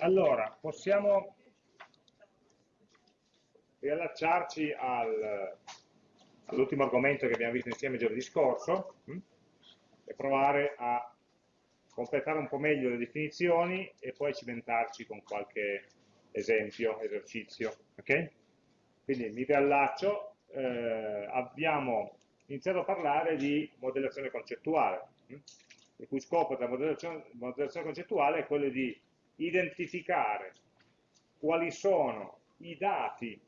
Allora, possiamo riallacciarci al, all'ultimo argomento che abbiamo visto insieme giovedì scorso hm? e provare a completare un po' meglio le definizioni e poi cimentarci con qualche esempio, esercizio. Okay? Quindi mi riallaccio, eh, abbiamo iniziato a parlare di modellazione concettuale, hm? il cui scopo della modellazione, modellazione concettuale è quello di identificare quali sono i dati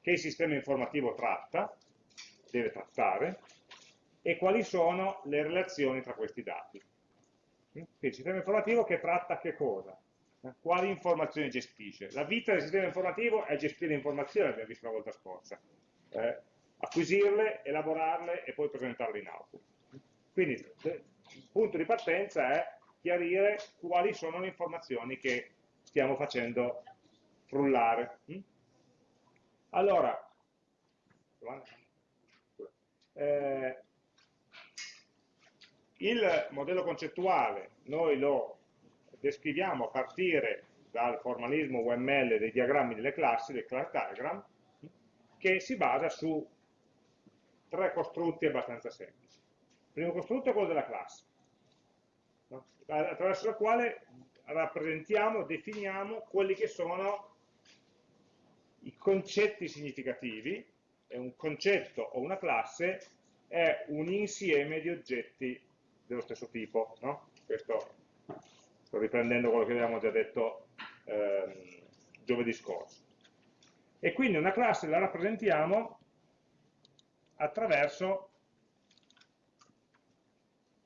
che il sistema informativo tratta, deve trattare, e quali sono le relazioni tra questi dati. Quindi il sistema informativo che tratta che cosa? Quali informazioni gestisce? La vita del sistema informativo è gestire informazioni, abbiamo visto la volta scorsa. Eh, acquisirle, elaborarle e poi presentarle in output. Quindi il punto di partenza è chiarire quali sono le informazioni che stiamo facendo frullare. Mm? Allora, eh, il modello concettuale noi lo descriviamo a partire dal formalismo UML dei diagrammi delle classi, del class diagram, che si basa su tre costrutti abbastanza semplici. Il primo costrutto è quello della classe, attraverso la quale rappresentiamo, definiamo quelli che sono i concetti significativi, e un concetto o una classe è un insieme di oggetti dello stesso tipo. No? Questo sto riprendendo quello che avevamo già detto ehm, giovedì scorso. E quindi una classe la rappresentiamo attraverso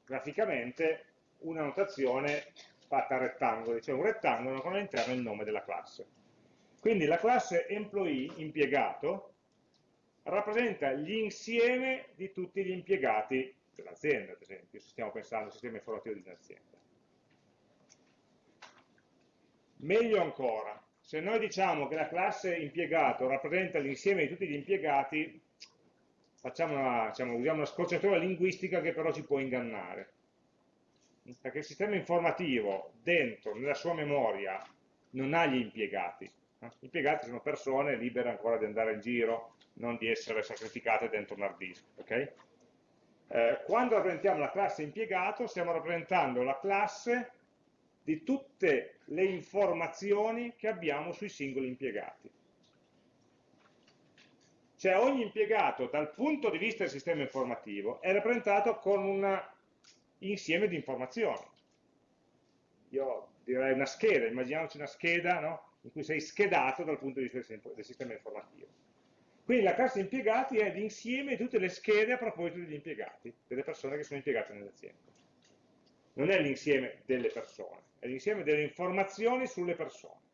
graficamente una notazione fatta a rettangoli, cioè un rettangolo con all'interno il nome della classe. Quindi la classe employee, impiegato, rappresenta l'insieme di tutti gli impiegati dell'azienda, ad esempio, se stiamo pensando al sistema informativo di un'azienda. Meglio ancora, se noi diciamo che la classe impiegato rappresenta l'insieme di tutti gli impiegati, una, diciamo, usiamo una scorciatoia linguistica che però ci può ingannare perché il sistema informativo dentro, nella sua memoria, non ha gli impiegati. Gli impiegati sono persone libere ancora di andare in giro, non di essere sacrificate dentro un hard disk. Okay? Eh, quando rappresentiamo la classe impiegato, stiamo rappresentando la classe di tutte le informazioni che abbiamo sui singoli impiegati. Cioè ogni impiegato dal punto di vista del sistema informativo è rappresentato con una insieme di informazioni. Io direi una scheda, immaginiamoci una scheda no? in cui sei schedato dal punto di vista del sistema informativo. Quindi la classe impiegati è l'insieme di tutte le schede a proposito degli impiegati, delle persone che sono impiegate nell'azienda. Non è l'insieme delle persone, è l'insieme delle informazioni sulle persone.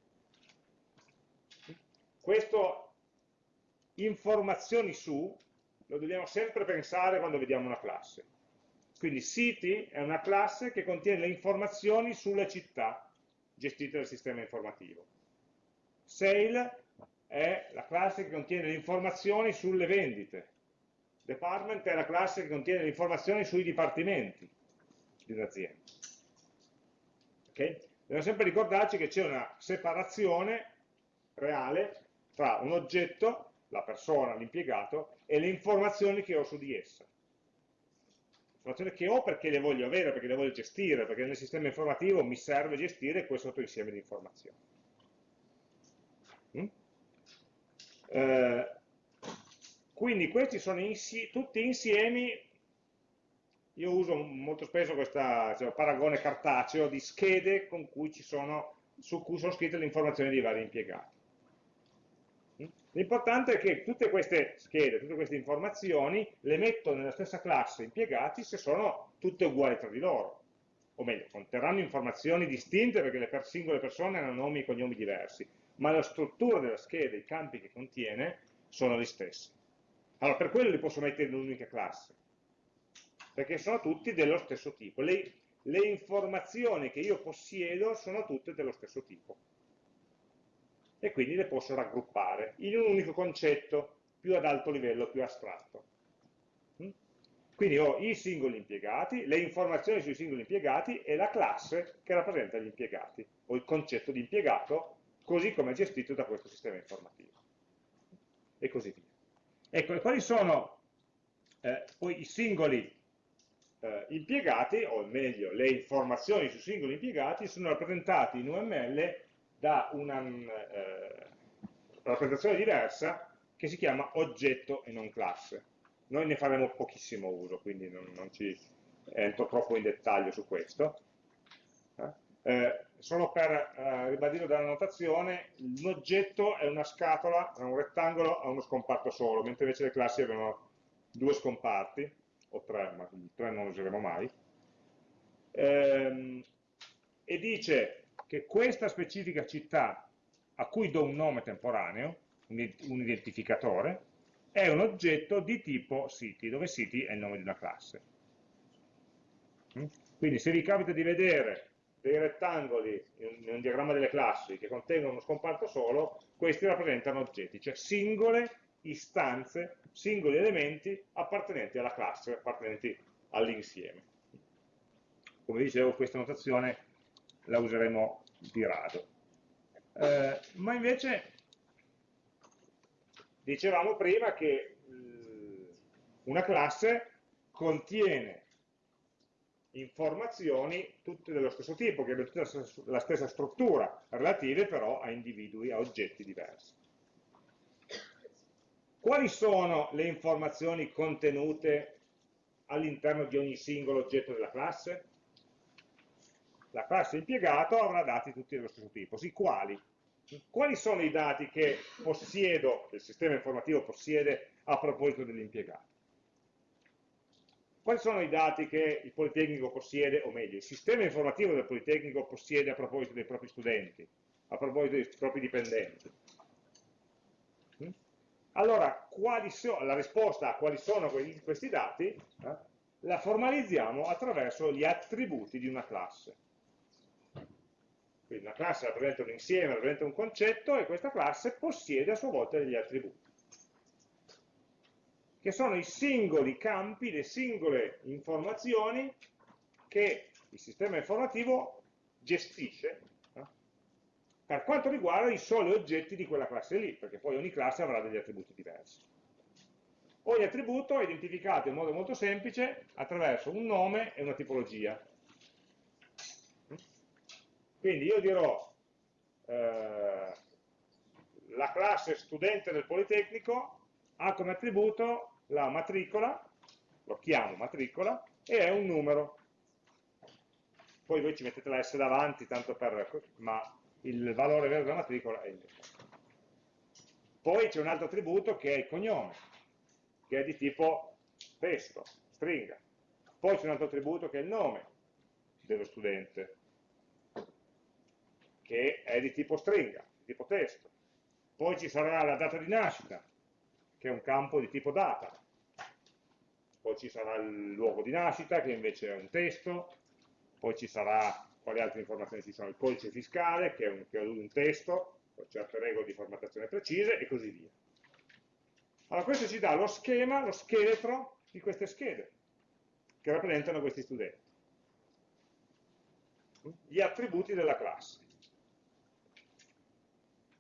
Questo informazioni su lo dobbiamo sempre pensare quando vediamo una classe quindi City è una classe che contiene le informazioni sulle città gestite dal sistema informativo. Sale è la classe che contiene le informazioni sulle vendite. Department è la classe che contiene le informazioni sui dipartimenti di un'azienda. Okay? Dobbiamo sempre ricordarci che c'è una separazione reale tra un oggetto, la persona, l'impiegato, e le informazioni che ho su di essa informazioni che ho perché le voglio avere, perché le voglio gestire, perché nel sistema informativo mi serve gestire questo insieme di informazioni. Mm? Eh, quindi questi sono insi tutti insiemi, io uso molto spesso questo cioè, paragone cartaceo di schede sono, su cui sono scritte le informazioni dei vari impiegati. L'importante è che tutte queste schede, tutte queste informazioni le metto nella stessa classe impiegati se sono tutte uguali tra di loro. O meglio, conterranno informazioni distinte perché le singole persone hanno nomi e cognomi diversi, ma la struttura della scheda, i campi che contiene, sono gli stessi. Allora, per quello li posso mettere in un'unica classe, perché sono tutti dello stesso tipo. Le, le informazioni che io possiedo sono tutte dello stesso tipo e quindi le posso raggruppare in un unico concetto più ad alto livello, più astratto. Mm? Quindi ho i singoli impiegati, le informazioni sui singoli impiegati e la classe che rappresenta gli impiegati, o il concetto di impiegato, così come è gestito da questo sistema informativo. E così via. Ecco, e quali sono eh, poi i singoli eh, impiegati, o meglio, le informazioni sui singoli impiegati, sono rappresentati in UML da una eh, rappresentazione diversa che si chiama oggetto e non classe. Noi ne faremo pochissimo uso, quindi non, non ci entro troppo in dettaglio su questo. Eh, eh solo per eh, ribadire dalla notazione, un oggetto è una scatola, è un rettangolo a uno scomparto solo, mentre invece le classi avevano due scomparti, o tre, ma tre non useremo mai, ehm, e dice che questa specifica città a cui do un nome temporaneo, un identificatore, è un oggetto di tipo city, dove city è il nome di una classe. Mm? Quindi se vi capita di vedere dei rettangoli in un diagramma delle classi che contengono uno scomparto solo, questi rappresentano oggetti, cioè singole istanze, singoli elementi appartenenti alla classe, appartenenti all'insieme. Come dicevo, questa notazione la useremo di rado. Eh, ma invece dicevamo prima che eh, una classe contiene informazioni tutte dello stesso tipo, che hanno tutta la stessa struttura, relative però a individui, a oggetti diversi. Quali sono le informazioni contenute all'interno di ogni singolo oggetto della classe? La classe impiegato avrà dati tutti dello stesso tipo, sì, quali? Quali sono i dati che possiedo, che il sistema informativo possiede a proposito dell'impiegato? Quali sono i dati che il Politecnico possiede, o meglio, il sistema informativo del Politecnico possiede a proposito dei propri studenti, a proposito dei propri dipendenti? Allora, so, la risposta a quali sono questi dati eh, la formalizziamo attraverso gli attributi di una classe. Quindi una classe rappresenta un insieme, rappresenta un concetto e questa classe possiede a sua volta degli attributi, che sono i singoli campi, le singole informazioni che il sistema informativo gestisce per quanto riguarda i soli oggetti di quella classe lì, perché poi ogni classe avrà degli attributi diversi. Ogni attributo è identificato in modo molto semplice attraverso un nome e una tipologia. Quindi io dirò eh, la classe studente del Politecnico ha come attributo la matricola, lo chiamo matricola, e è un numero. Poi voi ci mettete la S davanti, tanto per, ma il valore vero della matricola è il numero. Poi c'è un altro attributo che è il cognome, che è di tipo testo, stringa. Poi c'è un altro attributo che è il nome dello studente, che è di tipo stringa, di tipo testo. Poi ci sarà la data di nascita, che è un campo di tipo data. Poi ci sarà il luogo di nascita, che invece è un testo. Poi ci sarà quali altre informazioni ci sono? Il codice fiscale, che è un, che è un testo, con certe regole di formattazione precise, e così via. Allora questo ci dà lo schema, lo scheletro di queste schede, che rappresentano questi studenti. Gli attributi della classe.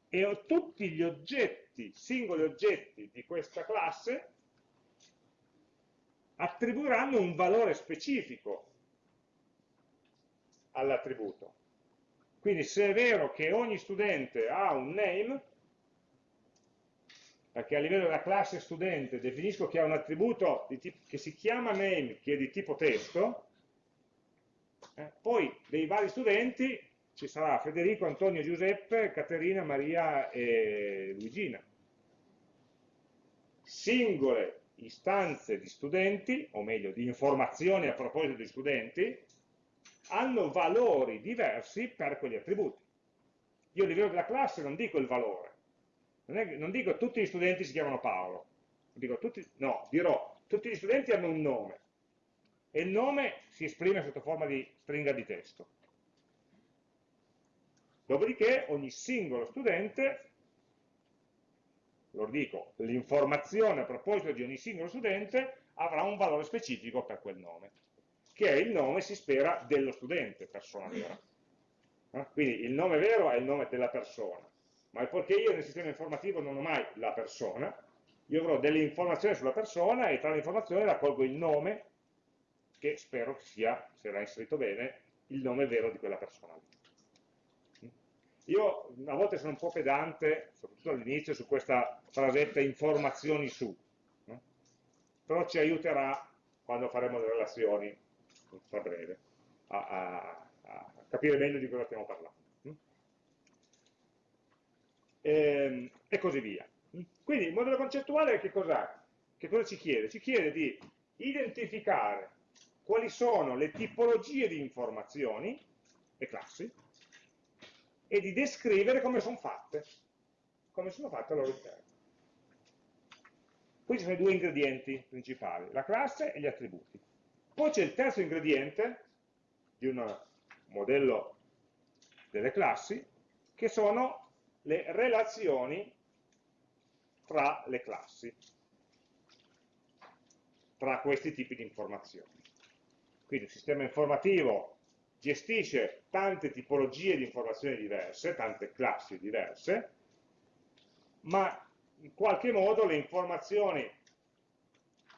E tutti gli oggetti, singoli oggetti di questa classe, attribuiranno un valore specifico all'attributo. Quindi se è vero che ogni studente ha un name, perché a livello della classe studente definisco che ha un attributo che si chiama name, che è di tipo testo, eh, poi dei vari studenti ci sarà Federico, Antonio, Giuseppe, Caterina, Maria e Luigina. Singole istanze di studenti, o meglio di informazioni a proposito di studenti, hanno valori diversi per quegli attributi. Io a livello della classe non dico il valore, non, è, non dico tutti gli studenti si chiamano Paolo, dico, tutti, no, dirò tutti gli studenti hanno un nome e il nome si esprime sotto forma di stringa di testo. Dopodiché ogni singolo studente, lo dico, l'informazione a proposito di ogni singolo studente avrà un valore specifico per quel nome, che è il nome, si spera, dello studente, persona vera. Eh? Quindi il nome vero è il nome della persona, ma poiché io nel sistema informativo non ho mai la persona, io avrò delle informazioni sulla persona e tra le informazioni raccolgo il nome, che spero sia, se l'ha inserito bene, il nome vero di quella persona. Io a volte sono un po' pedante, soprattutto all'inizio, su questa frasetta informazioni su, no? però ci aiuterà quando faremo le relazioni, a breve, a, a, a capire meglio di cosa stiamo parlando. E, ehm, e così via. Quindi il modello concettuale che cos'è? Che cosa ci chiede? Ci chiede di identificare quali sono le tipologie di informazioni, le classi, e di descrivere come sono fatte, come sono fatte al loro interno. Questi sono i due ingredienti principali, la classe e gli attributi. Poi c'è il terzo ingrediente di un modello delle classi, che sono le relazioni tra le classi, tra questi tipi di informazioni. Quindi un sistema informativo gestisce tante tipologie di informazioni diverse, tante classi diverse, ma in qualche modo le informazioni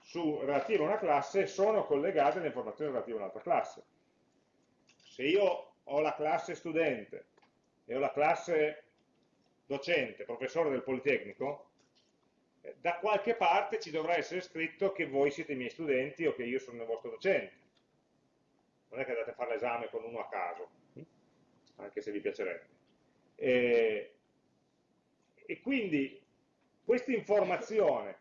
su, relative a una classe sono collegate alle informazioni relative a un'altra classe. Se io ho la classe studente e ho la classe docente, professore del Politecnico, eh, da qualche parte ci dovrà essere scritto che voi siete i miei studenti o che io sono il vostro docente non è che andate a fare l'esame con uno a caso, hm? anche se vi piacerebbe. E, e quindi questa informazione,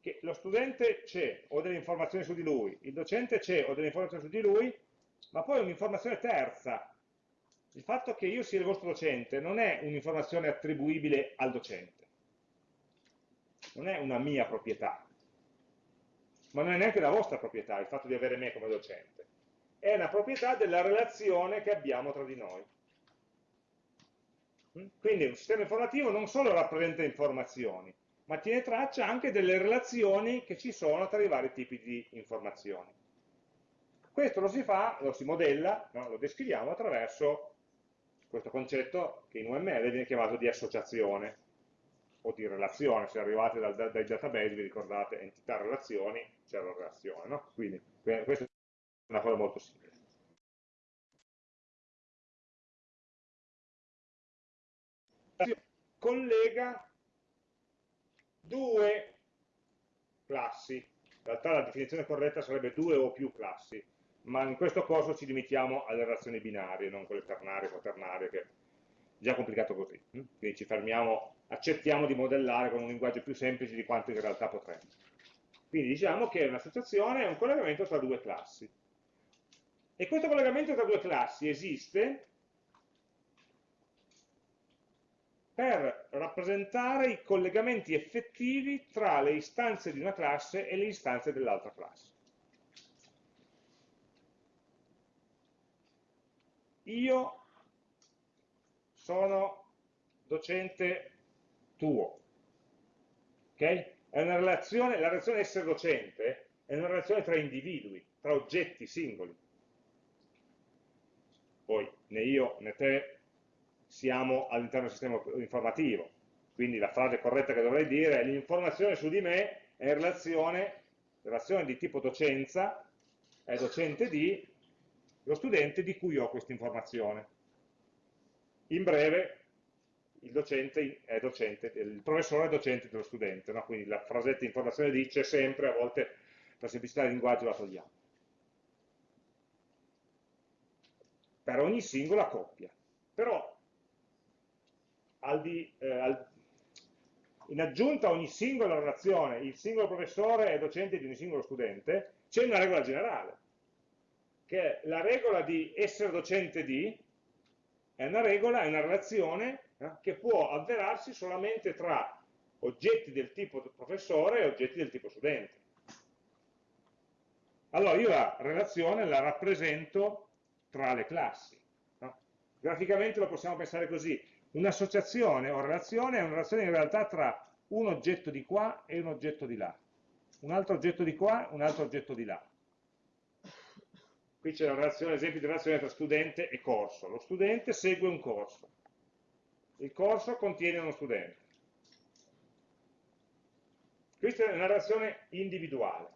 che lo studente c'è, ho delle informazioni su di lui, il docente c'è, ho delle informazioni su di lui, ma poi un'informazione terza. Il fatto che io sia il vostro docente non è un'informazione attribuibile al docente, non è una mia proprietà, ma non è neanche la vostra proprietà il fatto di avere me come docente è una proprietà della relazione che abbiamo tra di noi. Mm? Quindi un sistema informativo non solo rappresenta informazioni, ma tiene traccia anche delle relazioni che ci sono tra i vari tipi di informazioni. Questo lo si fa, lo si modella, no? lo descriviamo attraverso questo concetto che in UML viene chiamato di associazione o di relazione, se arrivate dal, dai database vi ricordate entità relazioni, c'è la relazione, no? quindi questo una cosa molto simile. Collega due classi, in realtà la definizione corretta sarebbe due o più classi, ma in questo corso ci limitiamo alle relazioni binarie, non quelle ternarie, quaternarie, che è già complicato così. Quindi ci fermiamo, accettiamo di modellare con un linguaggio più semplice di quanto in realtà potremmo. Quindi diciamo che un'associazione è un collegamento tra due classi. E questo collegamento tra due classi esiste per rappresentare i collegamenti effettivi tra le istanze di una classe e le istanze dell'altra classe. Io sono docente tuo, ok? È una relazione, la relazione essere docente è una relazione tra individui, tra oggetti singoli poi né io né te siamo all'interno del sistema informativo, quindi la frase corretta che dovrei dire è l'informazione su di me è in relazione, relazione di tipo docenza, è docente di lo studente di cui ho questa informazione. In breve, il, docente docente, il professore è docente dello studente, no? quindi la frasetta informazione dice sempre, a volte per semplicità di linguaggio la togliamo. Per ogni singola coppia. Però al di, eh, al, in aggiunta a ogni singola relazione, il singolo professore è docente di ogni singolo studente, c'è una regola generale, che è la regola di essere docente di, è una regola, è una relazione eh, che può avverarsi solamente tra oggetti del tipo professore e oggetti del tipo studente. Allora io la relazione la rappresento tra le classi. No? Graficamente lo possiamo pensare così, un'associazione o relazione è una relazione in realtà tra un oggetto di qua e un oggetto di là. un altro oggetto di qua, un altro oggetto di là. Qui c'è l'esempio di relazione tra studente e corso. Lo studente segue un corso. Il corso contiene uno studente. Questa è una relazione individuale.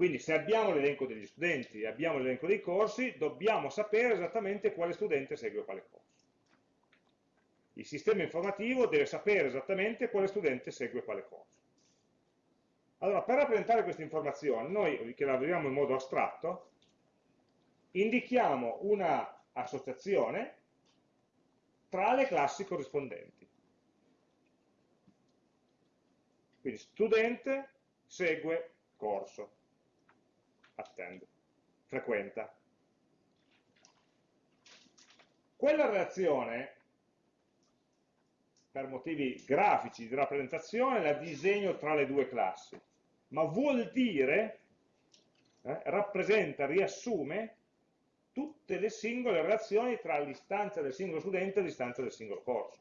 Quindi se abbiamo l'elenco degli studenti e abbiamo l'elenco dei corsi, dobbiamo sapere esattamente quale studente segue quale corso. Il sistema informativo deve sapere esattamente quale studente segue quale corso. Allora, per rappresentare questa informazione, noi che lavoriamo in modo astratto, indichiamo una associazione tra le classi corrispondenti. Quindi studente segue corso, attend, frequenta. Quella relazione per motivi grafici di rappresentazione la disegno tra le due classi, ma vuol dire, eh, rappresenta, riassume tutte le singole relazioni tra l'istanza del singolo studente e l'istanza del singolo corso.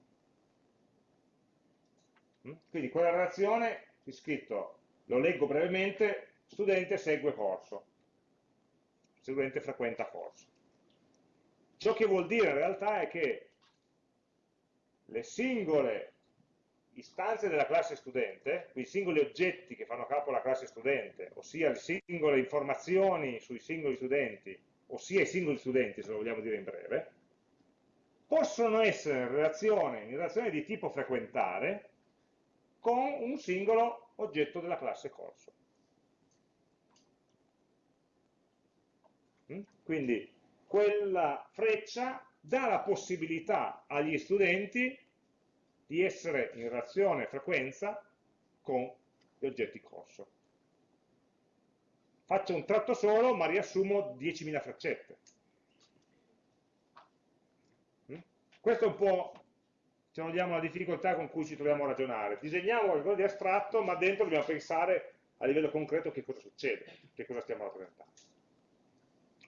Mm? Quindi quella relazione, è scritto, lo leggo brevemente, studente segue corso, studente frequenta corso. Ciò che vuol dire in realtà è che le singole istanze della classe studente, quindi i singoli oggetti che fanno capo alla classe studente, ossia le singole informazioni sui singoli studenti, ossia i singoli studenti, se lo vogliamo dire in breve, possono essere in relazione, in relazione di tipo frequentare con un singolo oggetto della classe corso. Mm? Quindi quella freccia dà la possibilità agli studenti di essere in relazione frequenza con gli oggetti corso. Faccio un tratto solo, ma riassumo 10.000 freccette. Mm? Questo è un po', se vogliamo, la difficoltà con cui ci troviamo a ragionare. Disegniamo qualcosa di astratto, ma dentro dobbiamo pensare a livello concreto che cosa succede, che cosa stiamo rappresentando.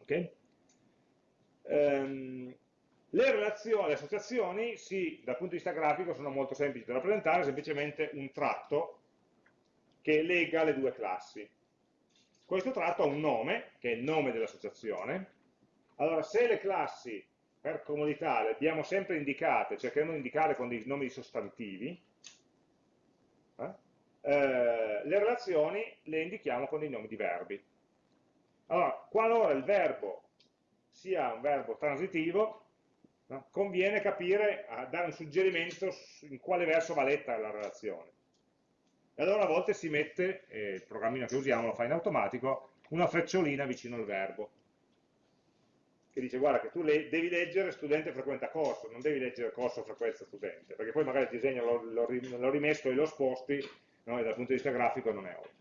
Ok? Um, le le associazioni, sì, dal punto di vista grafico sono molto semplici da rappresentare, semplicemente un tratto che lega le due classi. Questo tratto ha un nome, che è il nome dell'associazione. Allora, se le classi, per comodità, le abbiamo sempre indicate, cercheremo di indicarle con dei nomi sostantivi, eh? Eh, le relazioni le indichiamo con dei nomi di verbi. Allora, qualora il verbo sia un verbo transitivo, no? conviene capire, dare un suggerimento in quale verso va letta la relazione. E allora a volte si mette, eh, il programmino che usiamo lo fa in automatico, una frecciolina vicino al verbo, che dice guarda che tu le devi leggere studente frequenta corso, non devi leggere corso frequenza studente, perché poi magari il disegno l'ho rimesso e l'ho sposti, no? e dal punto di vista grafico non è ovvio.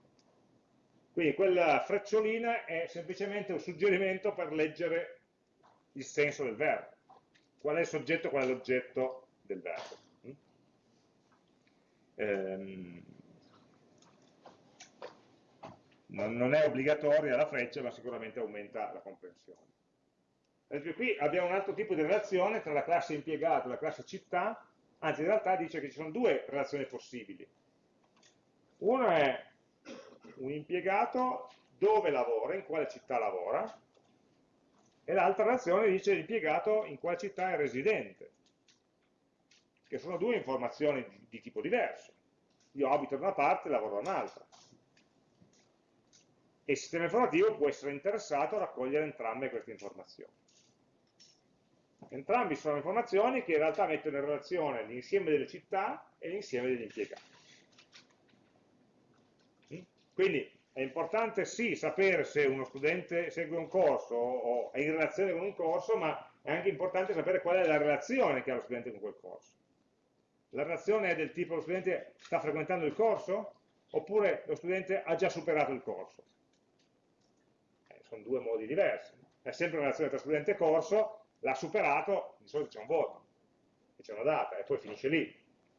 Quindi quella frecciolina è semplicemente un suggerimento per leggere il senso del verbo qual è il soggetto, qual è l'oggetto del verbo. Mm? Ehm, non, è obbligatoria la freccia, ma sicuramente aumenta la comprensione. qui abbiamo un altro tipo di relazione tra la classe impiegato e la classe città, anzi in realtà dice che ci sono due relazioni possibili. Uno è un impiegato dove lavora, in quale città lavora, e l'altra relazione dice l'impiegato in quale città è residente, che sono due informazioni di, di tipo diverso. Io abito da una parte e lavoro da un'altra. E il sistema informativo può essere interessato a raccogliere entrambe queste informazioni. Entrambi sono informazioni che in realtà mettono in relazione l'insieme delle città e l'insieme degli impiegati. Quindi è importante sì sapere se uno studente segue un corso o è in relazione con un corso, ma è anche importante sapere qual è la relazione che ha lo studente con quel corso. La relazione è del tipo lo studente sta frequentando il corso oppure lo studente ha già superato il corso. Eh, sono due modi diversi. È sempre una relazione tra studente e corso, l'ha superato, di solito c'è un voto, c'è una data e poi finisce lì.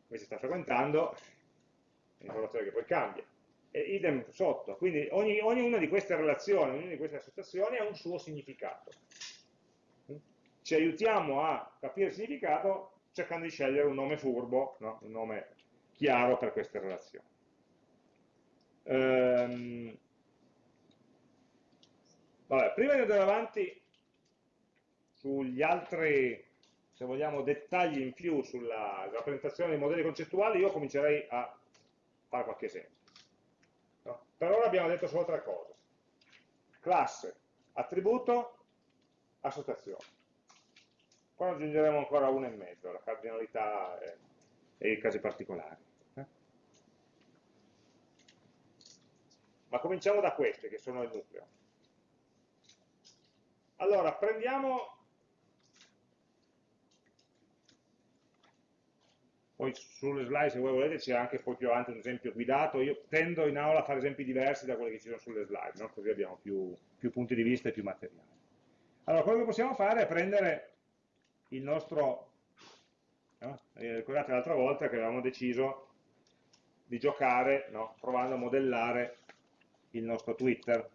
Invece sta frequentando, è un'informazione che poi cambia e idem sotto. Quindi ogni, ognuna di queste relazioni, ognuna di queste associazioni ha un suo significato. Ci aiutiamo a capire il significato cercando di scegliere un nome furbo, no? un nome chiaro per queste relazioni. Ehm, vabbè, prima di andare avanti sugli altri, se vogliamo, dettagli in più sulla rappresentazione dei modelli concettuali, io comincerei a fare qualche esempio. Per ora abbiamo detto solo tre cose. Classe, attributo, associazione. Poi aggiungeremo ancora una in mezzo, la cardinalità e, e i casi particolari. Eh? Ma cominciamo da queste, che sono il nucleo. Allora, prendiamo poi sulle slide se voi volete c'è anche poi più avanti un esempio guidato, io tendo in aula a fare esempi diversi da quelli che ci sono sulle slide, no? così abbiamo più, più, punti di vista e più materiale. Allora, quello che possiamo fare è prendere il nostro, no? eh, ricordate l'altra volta che avevamo deciso di giocare no? provando a modellare il nostro Twitter.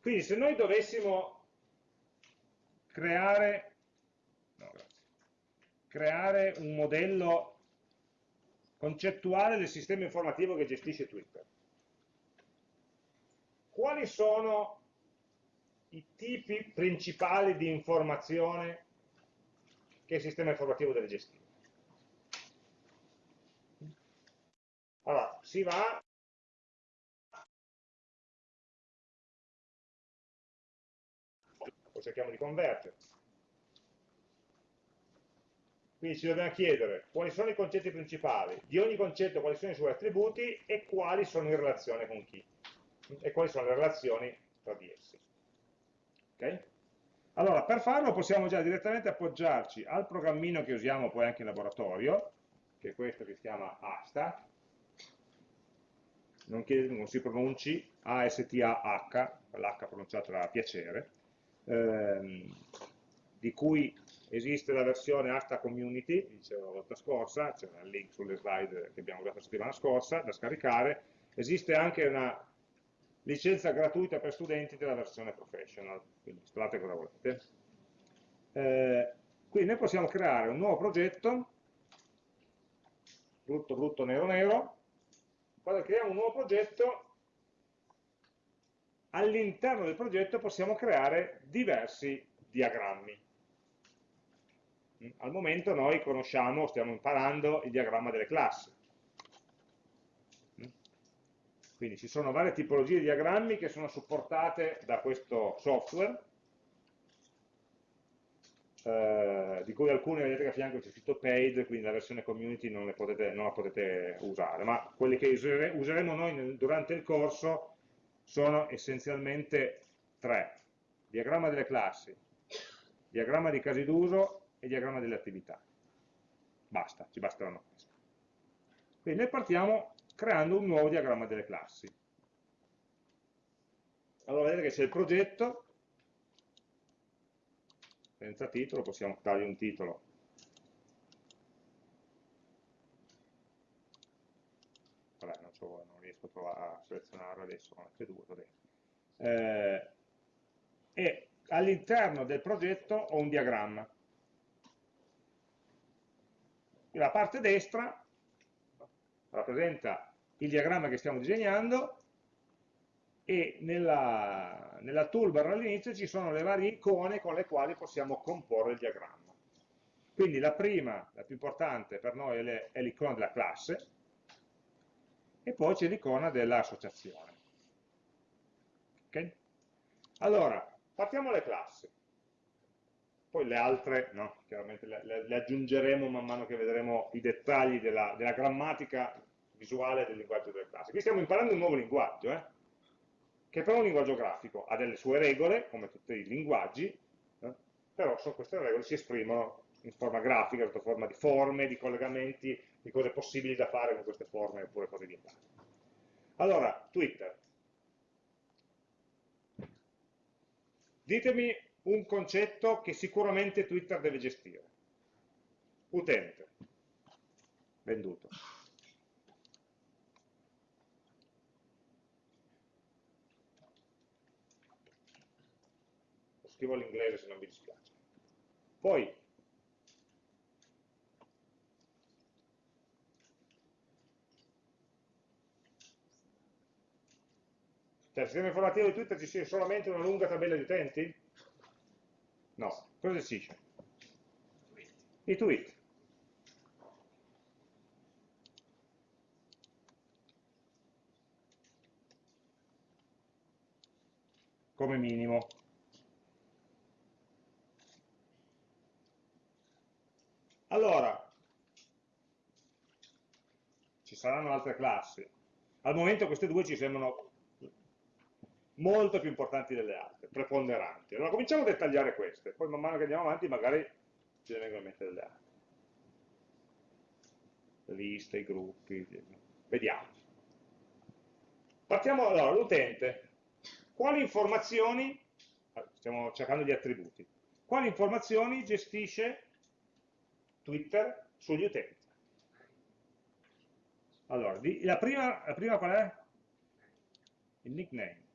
Quindi se noi dovessimo creare, no, creare un modello concettuale del sistema informativo che gestisce Twitter, quali sono i tipi principali di informazione che il sistema informativo deve gestire. Allora, si va poi cerchiamo di convertere. Quindi ci dobbiamo chiedere quali sono i concetti principali, di ogni concetto quali sono i suoi attributi e quali sono in relazione con chi e quali sono le relazioni tra di essi. Okay? Allora, per farlo possiamo già direttamente appoggiarci al programmino che usiamo poi anche in laboratorio, che è questo che si chiama ASTA, non, che non si pronunci A-S-T-A-H, l'H pronunciata da piacere, ehm, di cui esiste la versione ASTA Community, dicevo la volta scorsa, c'è un link sulle slide che abbiamo usato la settimana scorsa, da scaricare, esiste anche una licenza gratuita per studenti della versione professional, quindi installate cosa volete. Eh, quindi noi possiamo creare un nuovo progetto, brutto brutto nero nero, quando creiamo un nuovo progetto, all'interno del progetto possiamo creare diversi diagrammi. Al momento noi conosciamo, stiamo imparando il diagramma delle classi. Quindi ci sono varie tipologie di diagrammi che sono supportate da questo software, eh, di cui alcune vedete che a fianco c'è scritto paid, quindi la versione community non, potete, non la potete usare, ma quelli che usere, useremo noi durante il corso sono essenzialmente tre. Diagramma delle classi, diagramma di casi d'uso e diagramma delle attività. Basta, ci basteranno questi. Quindi noi partiamo creando un nuovo diagramma delle classi. Allora vedete che c'è il progetto, senza titolo, possiamo dargli un titolo. Vabbè, non, so, non riesco a, selezionarlo adesso con F2. Eh, e all'interno del progetto ho un diagramma. La parte destra rappresenta il diagramma che stiamo disegnando e nella, nella toolbar all'inizio ci sono le varie icone con le quali possiamo comporre il diagramma. Quindi la prima, la più importante per noi è l'icona della classe e poi c'è l'icona dell'associazione. Okay? Allora, partiamo dalle classi. Poi le altre, no, chiaramente le, le, le, aggiungeremo man mano che vedremo i dettagli della, della grammatica visuale del linguaggio delle classi. Qui stiamo imparando un nuovo linguaggio, eh? che però è un linguaggio grafico, ha delle sue regole, come tutti i linguaggi, eh? però queste regole si esprimono in forma grafica, sotto forma di forme, di collegamenti, di cose possibili da fare con queste forme oppure cose vietate. Allora, Twitter. Ditemi un concetto che sicuramente Twitter deve gestire. Utente. Venduto. scrivo l'inglese se non vi dispiace. Poi, Cioè, il sistema informativo di Twitter ci sia solamente una lunga tabella di utenti? No. Cosa gestisce? I tweet. Come minimo. Allora, ci saranno altre classi. Al momento queste due ci sembrano molto più importanti delle altre, preponderanti. Allora cominciamo a dettagliare queste, poi man mano che andiamo avanti magari ce ne vengono in mente delle altre. Le liste, i gruppi, vediamo. Partiamo allora, l'utente. Quali informazioni, stiamo cercando gli attributi, quali informazioni gestisce Twitter sugli utenti? Allora, la prima, la prima qual è? Il nickname.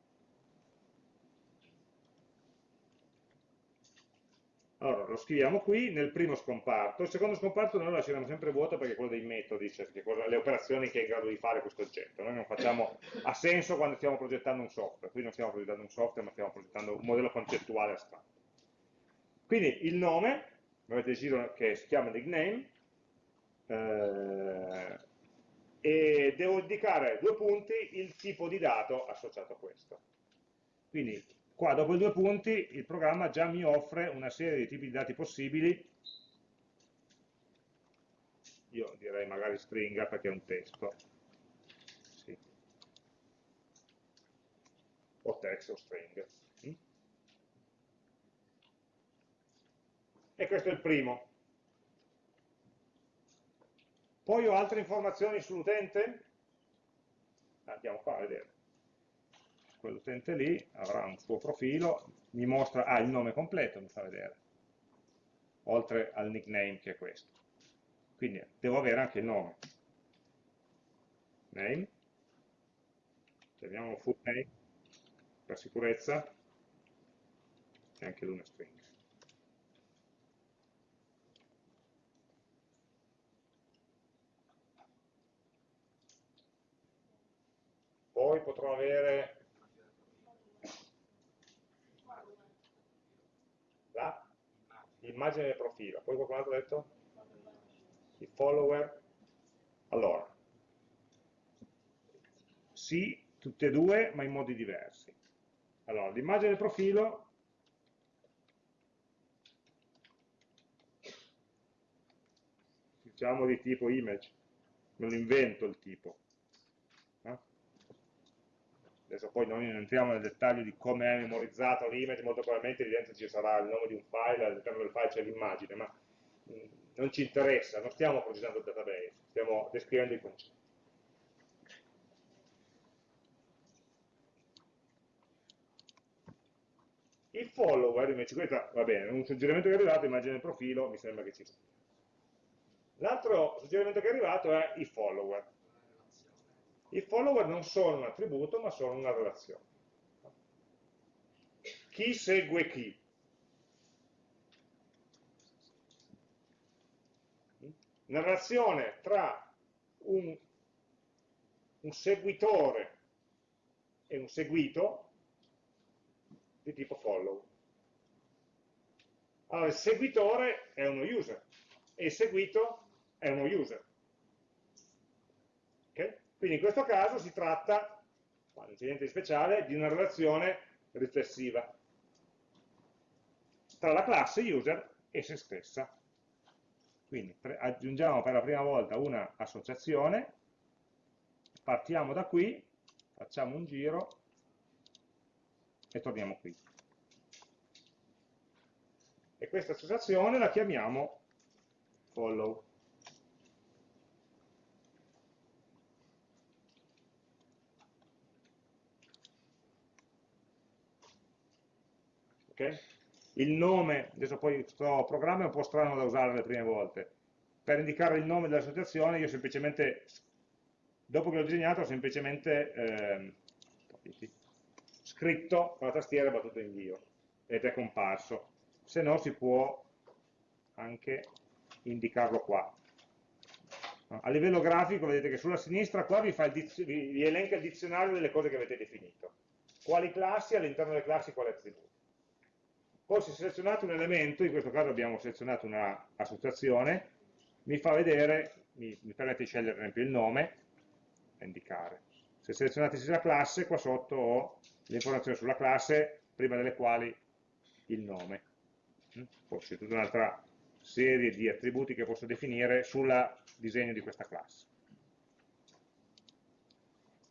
Allora, lo scriviamo qui nel primo scomparto, il secondo scomparto noi lo lasceremo sempre vuoto perché è quello dei metodi, cioè le operazioni che è in grado di fare questo oggetto. Noi non facciamo, ha senso quando stiamo progettando un software, qui non stiamo progettando un software ma stiamo progettando un modello concettuale astratto. Quindi il nome, avete deciso che si chiama nickname, eh, e devo indicare due punti il tipo di dato associato a questo. Quindi Qua dopo i due punti il programma già mi offre una serie di tipi di dati possibili, io direi magari stringa perché è un testo, sì. o text o string. Mm? E questo è il primo. Poi ho altre informazioni sull'utente? Andiamo qua a vedere quell'utente lì avrà un suo profilo, mi mostra, ah, il nome completo mi fa vedere, oltre al nickname che è questo. Quindi devo avere anche il nome. Name, chiamiamo full name per sicurezza, e anche lui una string. Poi potrò avere l'immagine del profilo, poi qualcun altro ha detto? I follower. Allora, sì, tutte e due, ma in modi diversi. Allora, l'immagine del profilo diciamo di tipo image, me lo invento il tipo. Adesso poi non entriamo nel dettaglio di come è memorizzato l'image, molto probabilmente lì dentro ci sarà il nome di un file, all'interno del file c'è l'immagine, ma non ci interessa, non stiamo progettando il database, stiamo descrivendo i concetti. Il follower invece, questo va bene, un suggerimento che è arrivato, immagine il profilo, mi sembra che ci sia. L'altro suggerimento che è arrivato è i follower. I follower non sono un attributo, ma sono una relazione. Chi segue chi? Una relazione tra un, un seguitore e un seguito di tipo follow. Allora, il seguitore è uno user e il seguito è uno user. Okay? Quindi in questo caso si tratta, non c'è niente di speciale, di una relazione riflessiva tra la classe user e se stessa. Quindi aggiungiamo per la prima volta una associazione, partiamo da qui, facciamo un giro e torniamo qui. E questa associazione la chiamiamo follow. Okay? Il nome, adesso poi questo programma è un po' strano da usare le prime volte, per indicare il nome dell'associazione io semplicemente, dopo che l'ho disegnato, ho semplicemente eh, scritto con la tastiera e battuto invio ed è comparso, se no si può anche indicarlo qua. A livello grafico vedete che sulla sinistra qua vi, vi, vi elenca il dizionario delle cose che avete definito quali classi, all'interno delle classi quali attributi. Poi se selezionate un elemento, in questo caso abbiamo selezionato un'associazione, mi fa vedere, mi, mi permette di scegliere per esempio il nome, a indicare. Se selezionate la classe, qua sotto ho le informazioni sulla classe, prima delle quali il nome. Mm? Poi c'è tutta un'altra serie di attributi che posso definire sul disegno di questa classe.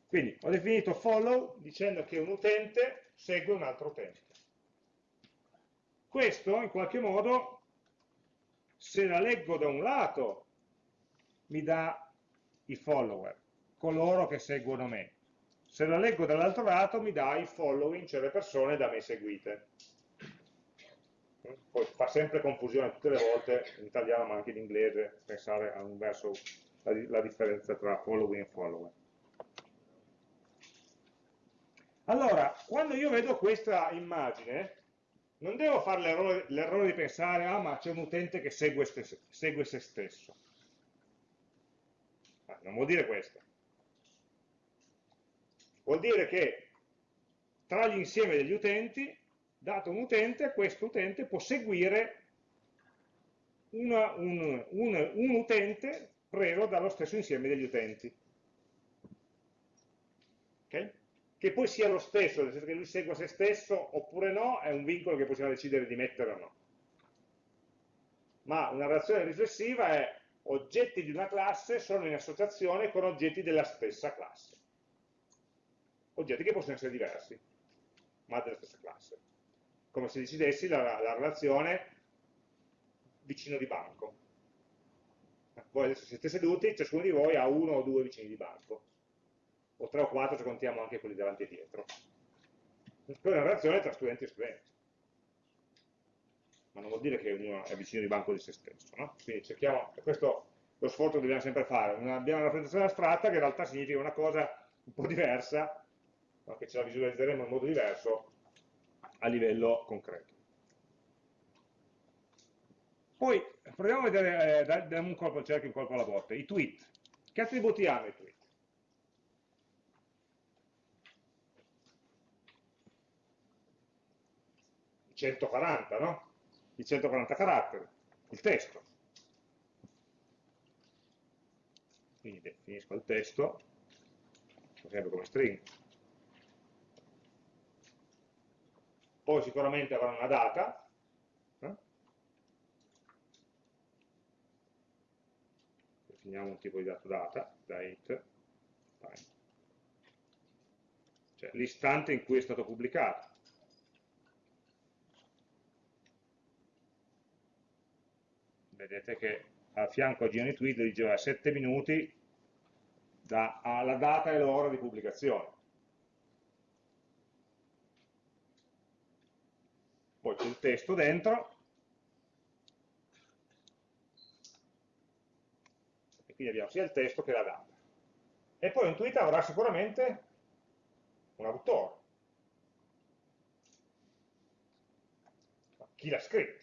Quindi ho definito follow dicendo che un utente segue un altro utente. Questo in qualche modo, se la leggo da un lato, mi dà i follower, coloro che seguono me. Se la leggo dall'altro lato mi dà i following, cioè le persone da me seguite. Poi fa sempre confusione tutte le volte, in italiano ma anche in inglese, pensare a un verso la, la differenza tra following e follower. Allora, quando io vedo questa immagine, non devo fare l'errore di pensare, ah ma c'è un utente che segue, segue se stesso. Ah, non vuol dire questo. Vuol dire che tra gli insieme degli utenti, dato un utente, questo utente può seguire una, un, un, un utente preso dallo stesso insieme degli utenti. Okay? Che poi sia lo stesso, nel senso che lui segua se stesso oppure no, è un vincolo che possiamo decidere di mettere o no. Ma una relazione riflessiva è oggetti di una classe sono in associazione con oggetti della stessa classe. Oggetti che possono essere diversi, ma della stessa classe. Come se decidessi la, la relazione vicino di banco. Voi adesso siete seduti, ciascuno di voi ha uno o due vicini di banco o 3 o 4 se contiamo anche quelli davanti e dietro. Quella è una relazione tra studenti e studenti. Ma non vuol dire che ognuno è vicino di banco di se stesso. No? Quindi cerchiamo, questo lo sforzo che dobbiamo sempre fare. Abbiamo una rappresentazione astratta che in realtà significa una cosa un po' diversa, no? che ce la visualizzeremo in modo diverso a livello concreto. Poi proviamo a vedere, eh, diamo un colpo al cerchio, un colpo alla botte, i tweet. Che attributi hanno i tweet? 140, no? I 140 caratteri, il testo. Quindi definisco il testo, sempre come string. Poi sicuramente avrà una data, eh? definiamo un tipo di dato data, date, time. cioè l'istante in cui è stato pubblicato. Vedete che a fianco a Gioni Tweet diceva 7 minuti dalla data e l'ora di pubblicazione. Poi c'è il testo dentro, e quindi abbiamo sia il testo che la data. E poi un tweet avrà sicuramente un autore. Chi l'ha scritto?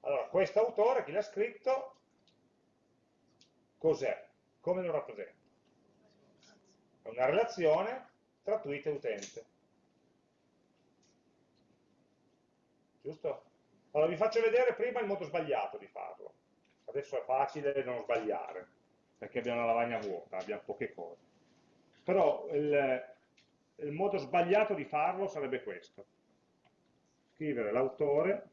Allora, questo autore, chi l'ha scritto, cos'è? Come lo rappresenta? È una relazione tra tweet e utente. Giusto? Allora vi faccio vedere prima il modo sbagliato di farlo. Adesso è facile non sbagliare, perché abbiamo una lavagna vuota, abbiamo poche cose. Però il, il modo sbagliato di farlo sarebbe questo. Scrivere l'autore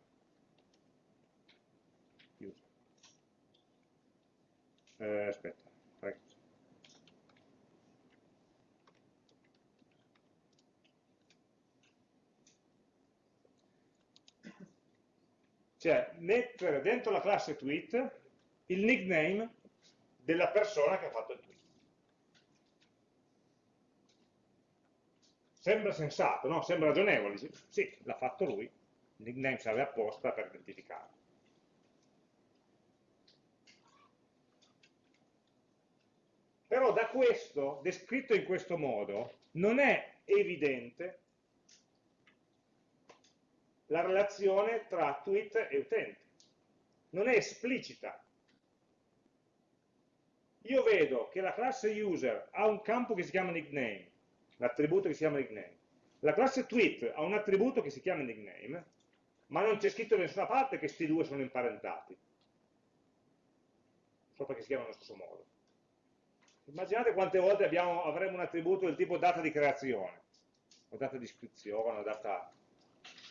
eh, aspetta, Cioè, mettere dentro la classe tweet il nickname della persona che ha fatto il tweet. Sembra sensato, no? Sembra ragionevole. Sì, l'ha fatto lui. Il nickname serve apposta per identificarlo. Però da questo, descritto in questo modo, non è evidente la relazione tra tweet e utente. Non è esplicita. Io vedo che la classe user ha un campo che si chiama nickname, l'attributo che si chiama nickname. La classe tweet ha un attributo che si chiama nickname, ma non c'è scritto da nessuna parte che questi due sono imparentati. So perché si chiamano allo stesso modo. Immaginate quante volte abbiamo, avremo un attributo del tipo data di creazione, o data di iscrizione, o, data,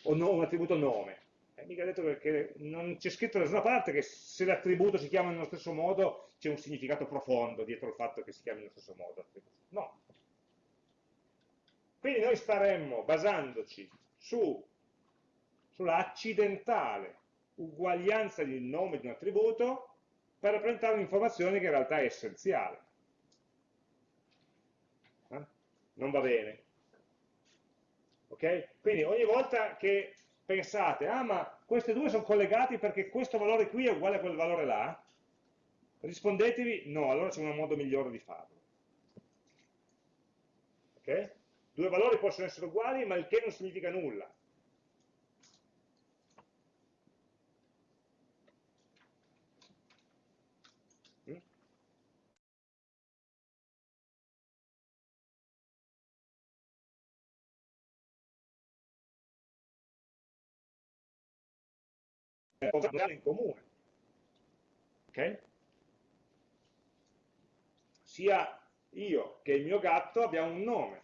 o no, un attributo nome. E mica detto che non c'è scritto da nessuna parte che se l'attributo si chiama nello stesso modo c'è un significato profondo dietro il fatto che si chiami nello stesso modo. No. Quindi noi staremmo basandoci su, sulla accidentale uguaglianza del nome di un attributo per rappresentare un'informazione che in realtà è essenziale. Eh? Non va bene. Ok? Quindi ogni volta che pensate, ah ma questi due sono collegati perché questo valore qui è uguale a quel valore là, rispondetevi no, allora c'è un modo migliore di farlo. Ok? Due valori possono essere uguali, ma il che non significa nulla. In comune. Okay? Sia io che il mio gatto abbiamo un nome,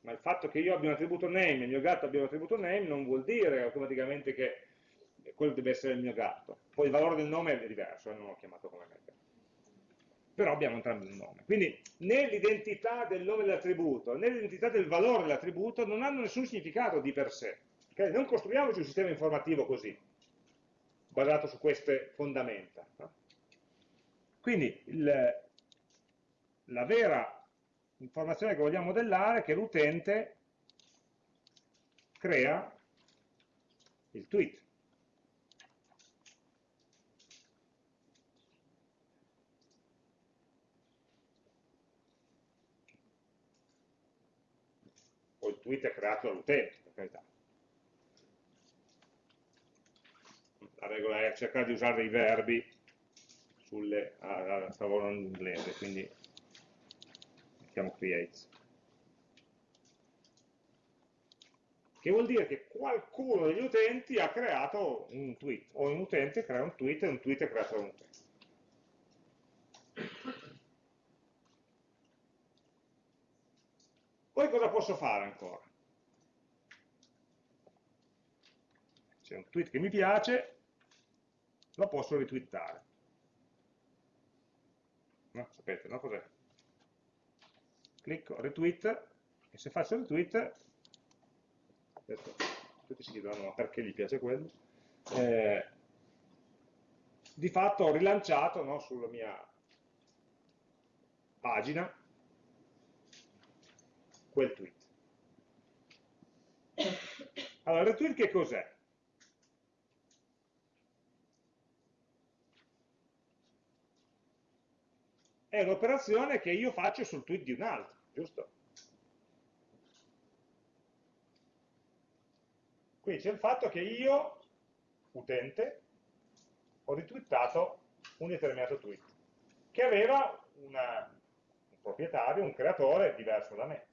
ma il fatto che io abbia un attributo name e il mio gatto abbia un attributo name non vuol dire automaticamente che quello deve essere il mio gatto. Poi il valore del nome è diverso, eh, non l'ho chiamato come me. Però abbiamo entrambi un nome. Quindi né l'identità del nome dell'attributo né l'identità del valore dell'attributo non hanno nessun significato di per sé. Okay? Non costruiamoci un sistema informativo così basato su queste fondamenta. No? Quindi il, la vera informazione che vogliamo modellare è che l'utente crea il tweet. Il tweet è creato dall'utente, per carità. La regola è cercare di usare i verbi sulle, a, a favore in inglese, quindi mettiamo creates. Che vuol dire che qualcuno degli utenti ha creato un tweet, o un utente crea un tweet e un tweet è creato da un utente. Poi cosa posso fare ancora? C'è un tweet che mi piace, lo posso ritwittare. No? Sapete, no? Cos'è? Clicco retweet e se faccio retweet, adesso tutti si chiedono perché gli piace quello, eh, di fatto ho rilanciato no, sulla mia pagina quel tweet. Allora, retweet che cos'è? È un'operazione che io faccio sul tweet di un altro, giusto? Quindi c'è il fatto che io, utente, ho ritwittato un determinato tweet, che aveva una, un proprietario, un creatore diverso da me.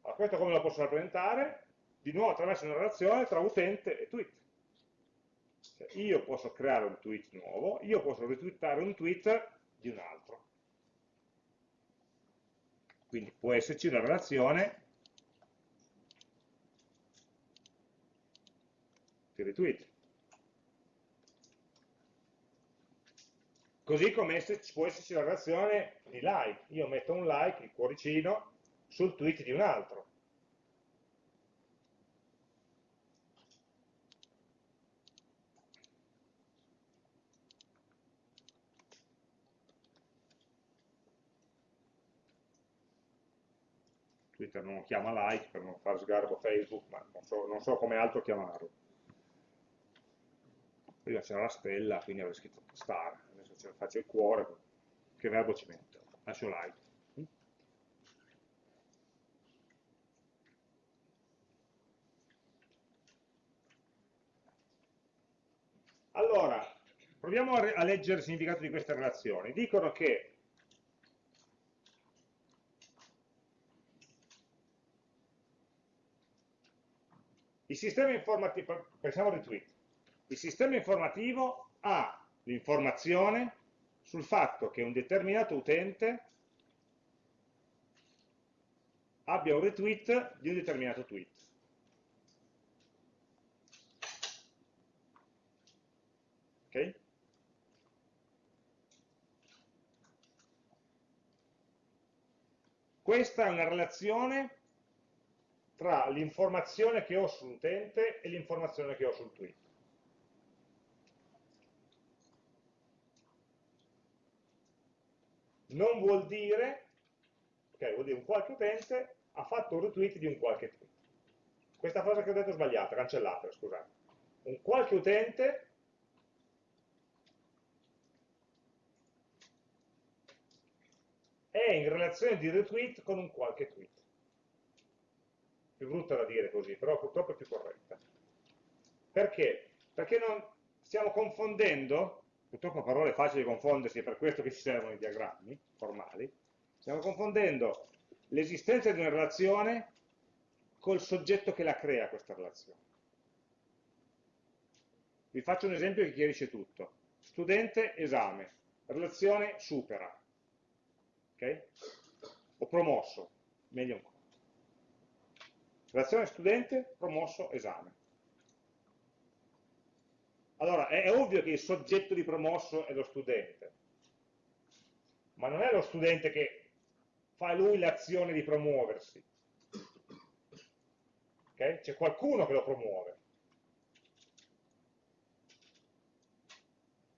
Allora, questo come lo posso rappresentare? Di nuovo attraverso una relazione tra utente e tweet. Cioè, io posso creare un tweet nuovo, io posso ritwittare un tweet di un altro. Quindi può esserci una relazione di retweet. Così come può esserci una relazione di like. Io metto un like, il cuoricino, sul tweet di un altro. Twitter non lo chiama like per non far sgarbo Facebook, ma non so, non so come altro chiamarlo. Prima c'era la stella, quindi avrei scritto star, adesso faccio il cuore, che verbo ci metto? Lascio like. Allora, proviamo a leggere il significato di queste relazioni. Dicono che il sistema informativo, pensiamo al retweet, il sistema informativo ha l'informazione sul fatto che un determinato utente abbia un retweet di un determinato tweet. Ok? Questa è una relazione tra l'informazione che ho sull'utente e l'informazione che ho sul tweet. Non vuol dire, ok, vuol dire un qualche utente ha fatto un retweet di un qualche tweet. Questa frase che ho detto è sbagliata, cancellatela, scusate. Un qualche utente è in relazione di retweet con un qualche tweet. Più brutta da dire così, però purtroppo è più corretta. Perché? Perché non stiamo confondendo, purtroppo parole facili da confondersi, è per questo che ci servono i diagrammi formali, stiamo confondendo l'esistenza di una relazione col soggetto che la crea questa relazione. Vi faccio un esempio che chiarisce tutto. Studente, esame, relazione supera, ok? O promosso, meglio ancora. Relazione studente, promosso, esame. Allora, è ovvio che il soggetto di promosso è lo studente, ma non è lo studente che fa lui l'azione di promuoversi. Okay? C'è qualcuno che lo promuove.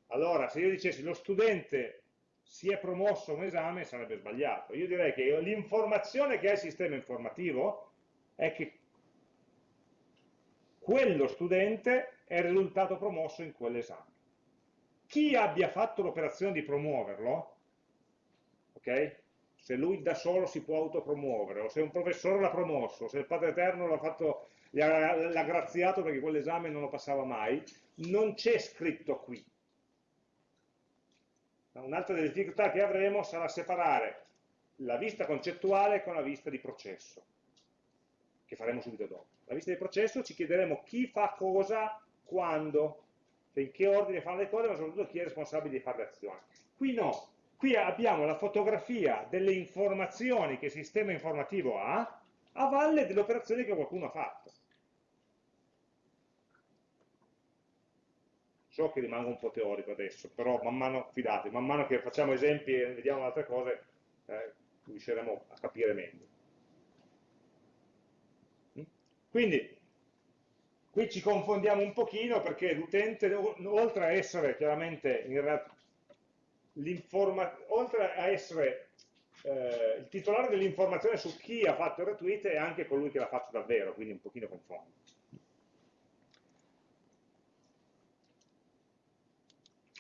Allora, se io dicessi lo studente si è promosso un esame, sarebbe sbagliato. Io direi che l'informazione che ha il sistema informativo è che quello studente è risultato promosso in quell'esame. Chi abbia fatto l'operazione di promuoverlo, ok? se lui da solo si può autopromuovere, o se un professore l'ha promosso, se il Padre Eterno l'ha graziato perché quell'esame non lo passava mai, non c'è scritto qui. Un'altra delle difficoltà che avremo sarà separare la vista concettuale con la vista di processo, che faremo subito dopo. La vista di processo ci chiederemo chi fa cosa, quando, in che ordine fanno le cose, ma soprattutto chi è responsabile di fare le azioni. Qui no, Qui abbiamo la fotografia delle informazioni che il sistema informativo ha a valle delle operazioni che qualcuno ha fatto. So che rimango un po' teorico adesso, però man mano, fidate, man mano che facciamo esempi e vediamo altre cose, eh, riusciremo a capire meglio. Quindi, qui ci confondiamo un pochino perché l'utente, oltre a essere chiaramente oltre a essere eh, il titolare dell'informazione su chi ha fatto il retweet è anche colui che l'ha fatto davvero, quindi un pochino confondo.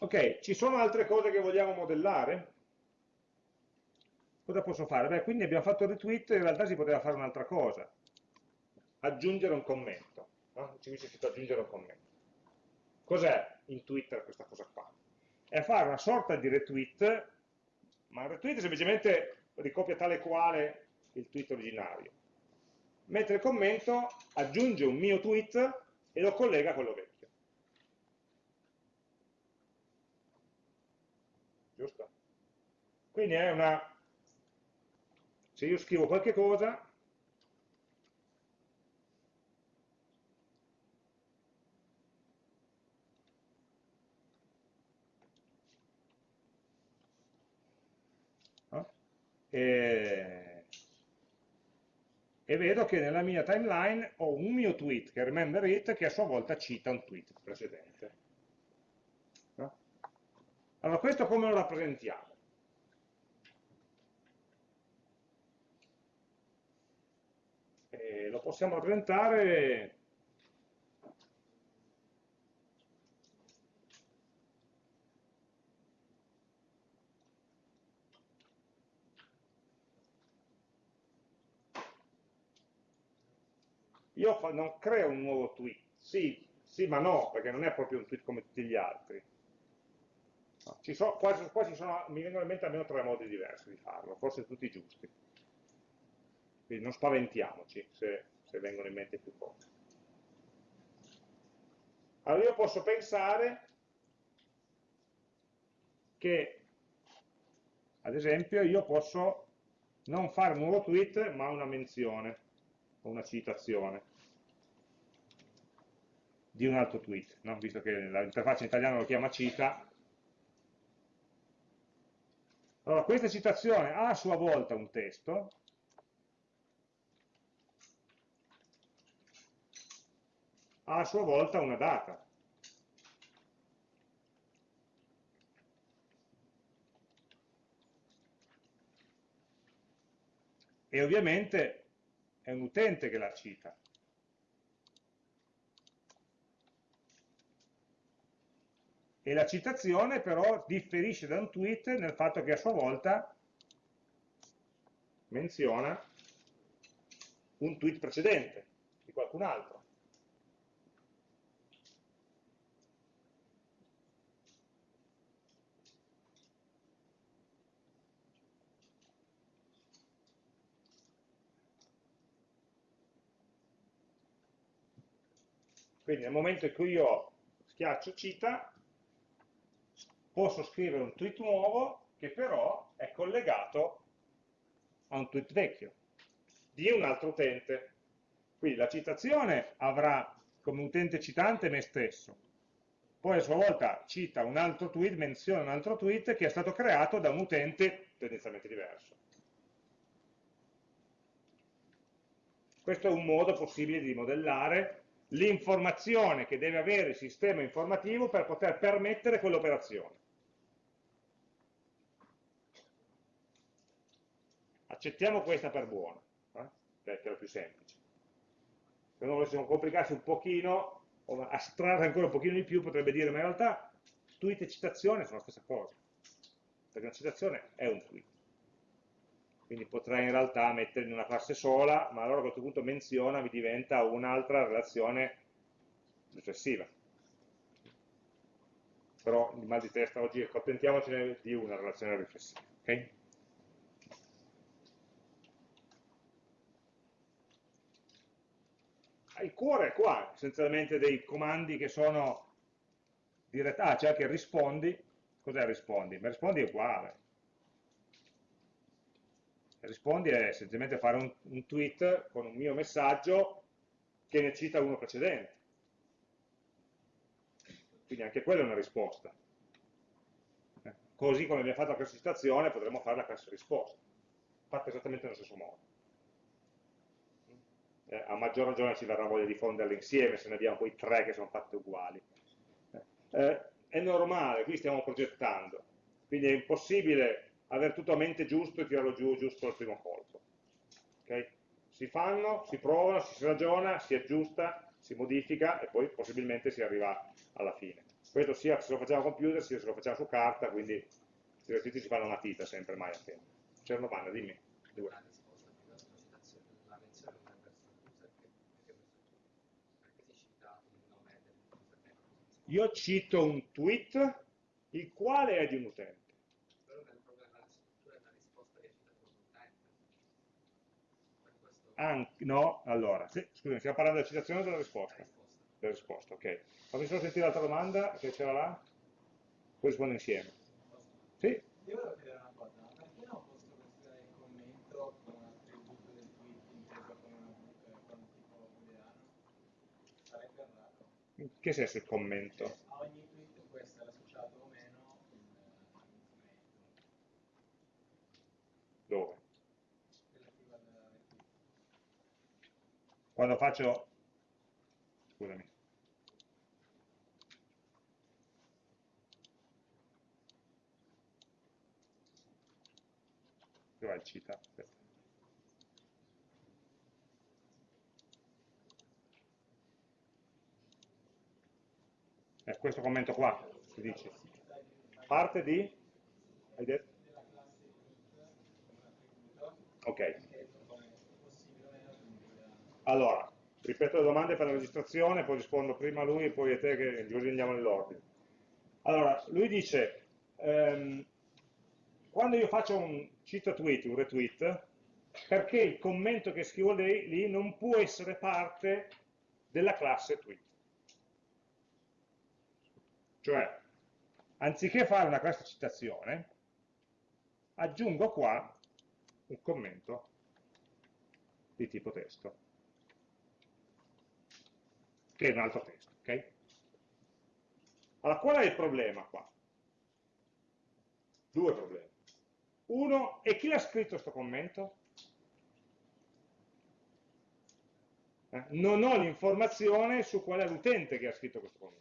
Ok, ci sono altre cose che vogliamo modellare? Cosa posso fare? Beh, quindi abbiamo fatto il retweet, in realtà si poteva fare un'altra cosa. Aggiungere un commento. No? Ci dice scritto aggiungere un commento. Cos'è in Twitter questa cosa qua? è fare una sorta di retweet, ma il retweet semplicemente ricopia tale quale il tweet originario. Mentre il commento aggiunge un mio tweet e lo collega a quello vecchio. Giusto? Quindi è una... Se io scrivo qualche cosa, e, e vedo che nella mia timeline ho un mio tweet, che è remember it, che a sua volta cita un tweet precedente. No? Allora, questo come lo rappresentiamo? E lo possiamo rappresentare io non creo un nuovo tweet, sì, sì ma no, perché non è proprio un tweet come tutti gli altri. No, ci so, qua, qua ci sono, mi vengono in mente almeno tre modi diversi di farlo, forse tutti giusti. Quindi non spaventiamoci se, se vengono in mente più cose. Allora io posso pensare che, ad esempio, io posso non fare un nuovo tweet, ma una menzione, o una citazione di un altro tweet, no? visto che l'interfaccia in italiano lo chiama cita. Allora, questa citazione ha a sua volta un testo, ha a sua volta una data. E ovviamente è un utente che la cita. E la citazione però differisce da un tweet nel fatto che a sua volta menziona un tweet precedente di qualcun altro. Quindi nel momento in cui io schiaccio cita, posso scrivere un tweet nuovo che però è collegato a un tweet vecchio di un altro utente. Quindi la citazione avrà come utente citante me stesso, poi a sua volta cita un altro tweet, menziona un altro tweet che è stato creato da un utente tendenzialmente diverso. Questo è un modo possibile di modellare l'informazione che deve avere il sistema informativo per poter permettere quell'operazione. Accettiamo questa per buona, eh? perché è la più semplice. Se non volessimo complicarsi un pochino, o astrarre ancora un pochino di più, potrebbe dire, ma in realtà tweet e citazione sono la stessa cosa, perché una citazione è un tweet quindi potrei in realtà mettere in una classe sola, ma allora a questo punto menziona mi diventa un'altra relazione riflessiva. Però il mal di testa oggi accontentiamocene di una relazione riflessiva. Okay? Il cuore è qua, essenzialmente dei comandi che sono diretti, ah c'è anche rispondi, cos'è rispondi? Ma rispondi è uguale, rispondi è semplicemente fare un, un tweet con un mio messaggio che ne cita uno precedente. Quindi anche quella è una risposta. Eh, così come abbiamo fatto la classe citazione potremmo fare la classe risposta, fatta esattamente nello stesso modo. Eh, a maggior ragione ci verrà voglia di fonderle insieme se ne abbiamo poi tre che sono fatte uguali. Eh, è normale, qui stiamo progettando, quindi è impossibile avere tutto a mente giusto e tirarlo giù giusto al primo colpo. Okay? Si fanno, si provano, si ragiona, si aggiusta, si modifica e poi possibilmente si arriva alla fine. Questo sia se lo facciamo a computer, sia se lo facciamo su carta, quindi i esercizi si fanno a matita sempre, mai a tempo. C'è una domanda, dimmi. Due. Io cito un tweet il quale è di un utente. Anche, no, allora, sì, scusami, stiamo parlando della citazione o della risposta? Della risposta, ok. Fammi solo sentire l'altra domanda che c'era là, poi rispondo insieme. Sì? Io volevo chiedere una cosa, ma perché non ho posto questo commento con un attributo del tweet inteso come una, eh, un tipo booleano? Sarebbe raro. In che senso il commento? A ogni tweet può essere associato o meno un, un commento. Dove? Quando faccio, scusami, dove il cita? Aspetta. È questo commento qua, si dice. Parte di? Hai detto? Ok. Allora, ripeto le domande per la registrazione, poi rispondo prima a lui e poi a te che così andiamo nell'ordine. Allora, lui dice, ehm, quando io faccio un cita tweet, un retweet, perché il commento che scrivo lì, lì non può essere parte della classe tweet. Cioè, anziché fare una classe citazione, aggiungo qua un commento di tipo testo, che è un altro testo. ok? Allora, qual è il problema qua? Due problemi. Uno, e chi l'ha scritto questo commento? Eh, non ho l'informazione su qual è l'utente che ha scritto questo commento.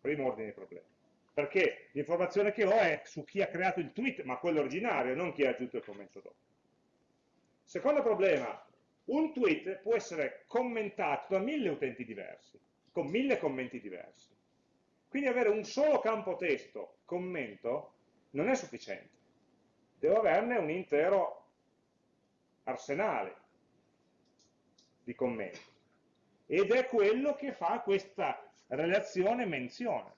Primo ordine di problema. Perché l'informazione che ho è su chi ha creato il tweet, ma quello originario, non chi ha aggiunto il commento dopo. Secondo problema, un tweet può essere commentato da mille utenti diversi, con mille commenti diversi. Quindi avere un solo campo testo, commento, non è sufficiente. Devo averne un intero arsenale di commenti. Ed è quello che fa questa relazione menzione.